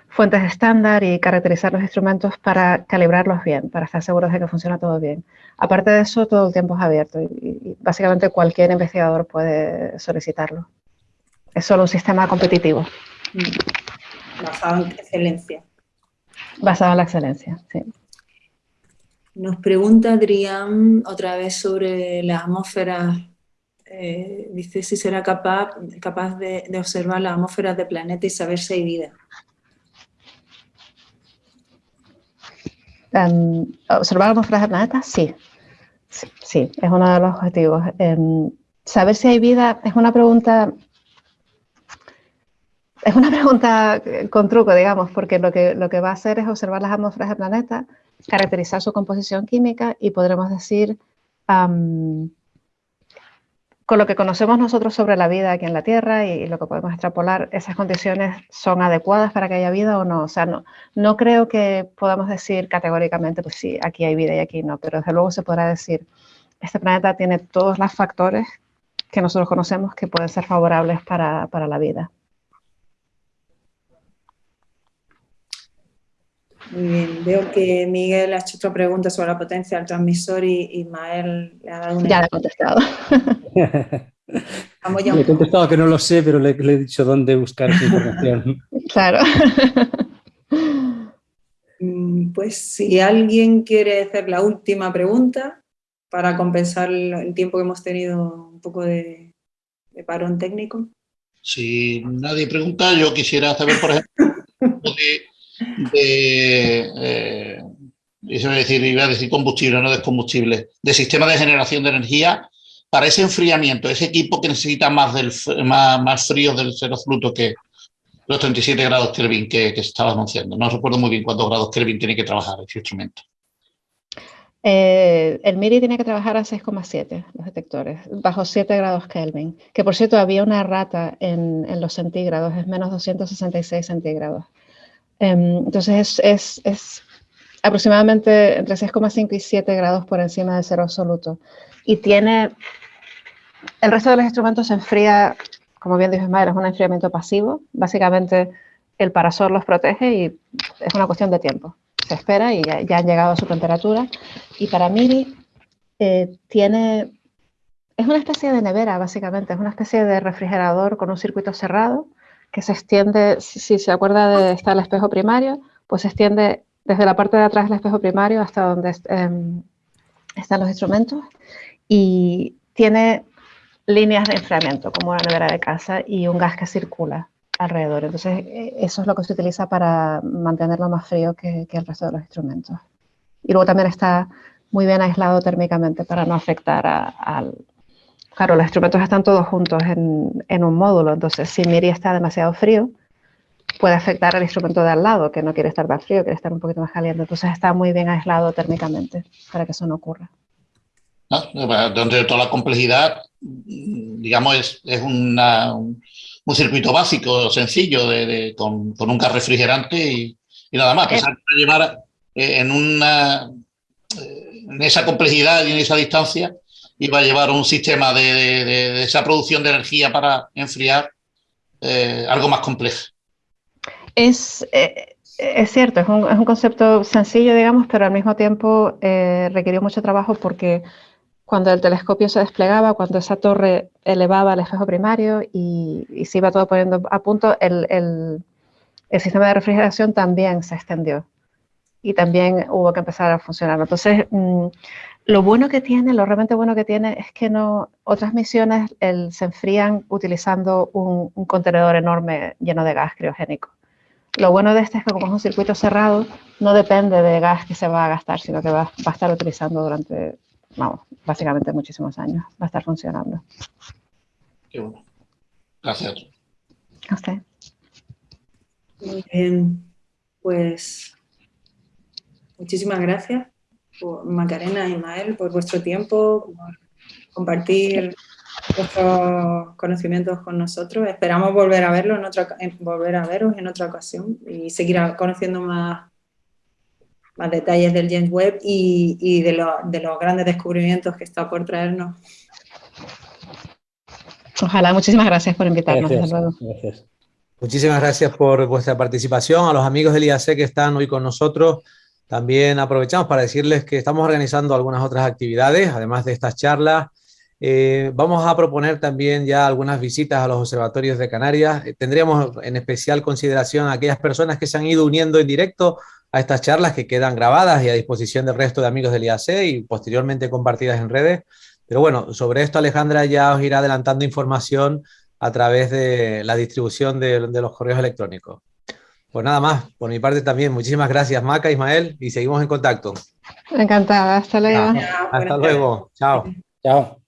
fuentes estándar y caracterizar los instrumentos para calibrarlos bien, para estar seguros de que funciona todo bien. Aparte de eso, todo el tiempo es abierto y, y básicamente cualquier investigador puede solicitarlo. Es solo un sistema competitivo. Basado en excelencia. basado en la excelencia. Sí. Nos pregunta Adrián otra vez sobre la atmósfera. eh, dice si será capaz, capaz de, de observar las atmósferas de planeta y saber si hay vida. Em, ¿Observar atmósferas de planetas? Sí. sí. sí, es uno de los objetivos. Em, saber si hay vida es una pregunta es una pregunta eh, con truco, digamos, porque lo que, lo que va a hacer es observar las atmósferas del planeta, caracterizar su composición química y podremos decir, con lo que conocemos nosotros sobre la vida aquí en la Tierra y, lo que podemos extrapolar, esas condiciones son adecuadas para que haya vida o no. O sea, no, no creo que podamos decir categóricamente, pues sí, aquí hay vida y aquí no, pero desde luego se podrá decir, este planeta tiene todos los factores que nosotros conocemos que pueden ser favorables para, para la vida. Muy bien, veo que Miguel ha hecho otra pregunta sobre la potencia del transmisor y Ismael le ha dado una... Ya le he contestado. Vamos ya Le he contestado que no lo sé, pero le, le he dicho dónde buscar esa información. Claro. Mm, Pues si alguien quiere hacer la última pregunta para compensar el el tiempo que hemos tenido un poco de, de parón técnico. Si nadie pregunta, yo quisiera saber, por ejemplo, de, de eh, eso a decir, iba a decir combustible, no descombustible, de sistema de generación de energía para ese enfriamiento, ese equipo que necesita más, del, más, más frío del cero absoluto que los 37 grados Kelvin que, que estaba anunciando. No recuerdo muy bien cuántos grados Kelvin tiene que trabajar ese instrumento. Eh, el MIRI tiene que trabajar a 6,7 los detectores, bajo 7 grados Kelvin. Que por cierto, había una rata en, en los centígrados, es menos 266 centígrados. Em, entonces es, aproximadamente entre 6,5 y 7 grados por encima del cero absoluto. Y tiene. El resto de los instrumentos se enfría, como bien dijo Ismael, es un enfriamiento pasivo. Básicamente el parasol los protege y es una cuestión de tiempo. Se espera y ya, ya han llegado a su temperatura. Y para Miri eh, tiene, es una especie de nevera básicamente, es una especie de refrigerador con un circuito cerrado que se extiende, si, se acuerda de está el espejo primario, pues se extiende desde la parte de atrás del espejo primario hasta donde em, están los instrumentos y tiene líneas de enfriamiento como una nevera de casa y un gas que circula alrededor. Entonces, eh, eso es lo que se utiliza para mantenerlo más frío que, que el resto de los instrumentos. Y luego también está muy bien aislado térmicamente para no afectar a- al... Claro, los instrumentos están todos juntos en, en un módulo, entonces si Miri está demasiado frío, puede afectar al instrumento de al lado, que no quiere estar tan frío, quiere estar un poquito más caliente. Entonces está muy bien aislado térmicamente para que eso no ocurra. ¿no? Dentro de toda la complejidad, digamos, es, es una- un, un circuito básico, sencillo, de, de- con, con un gas refrigerante y, y nada más. Pensar que llevar eh, en, una, eh, en esa complejidad y en esa distancia iba a llevar un sistema de, de- de- esa producción de energía para enfriar eh, algo más complejo. Es, eh, Es cierto, es un, es un, concepto sencillo, digamos, pero al mismo tiempo eh, requirió mucho trabajo porque cuando el telescopio se desplegaba, cuando esa torre elevaba el espejo primario y, y se iba todo poniendo a punto, el, el, el, sistema de refrigeración también se extendió y también hubo que empezar a funcionar. Entonces, mmm, lo bueno que tiene, lo realmente bueno que tiene es que no, otras misiones el, se enfrían utilizando un, un, contenedor enorme lleno de gas criogénico. Lo bueno de este es que como es un circuito cerrado, no depende de gas que se va a gastar, sino que va, va a estar utilizando durante, vamos, básicamente muchísimos años. Va a estar funcionando. Qué bueno. Gracias. A usted. Muy bien. Pues muchísimas gracias por Macarena y Ismael por vuestro tiempo, por compartir vuestros conocimientos con nosotros. Esperamos volver a verlo en otra, volver a veros en otra ocasión y seguir conociendo más, más detalles del James Webb y, y de, lo, de, los grandes descubrimientos que está por traernos. Ojalá, muchísimas gracias por invitarnos. Gracias, gracias. Muchísimas gracias por vuestra participación, a los amigos del IAC que están hoy con nosotros. También aprovechamos para decirles que estamos organizando algunas otras actividades, además de estas charlas. Eh, vamos a proponer también ya algunas visitas a los observatorios de Canarias. Eh, tendríamos en especial consideración a aquellas personas que se han ido uniendo en directo a estas charlas que quedan grabadas y a disposición del resto de amigos del IAC y posteriormente compartidas en redes. Pero bueno, sobre esto Alejandra ya os irá adelantando información a través de la distribución de, de los correos electrónicos. Pues nada más, por mi parte también. Muchísimas gracias, Maca, Ismael, y seguimos en contacto. Encantada, hasta luego. hasta luego. Chao. Chao.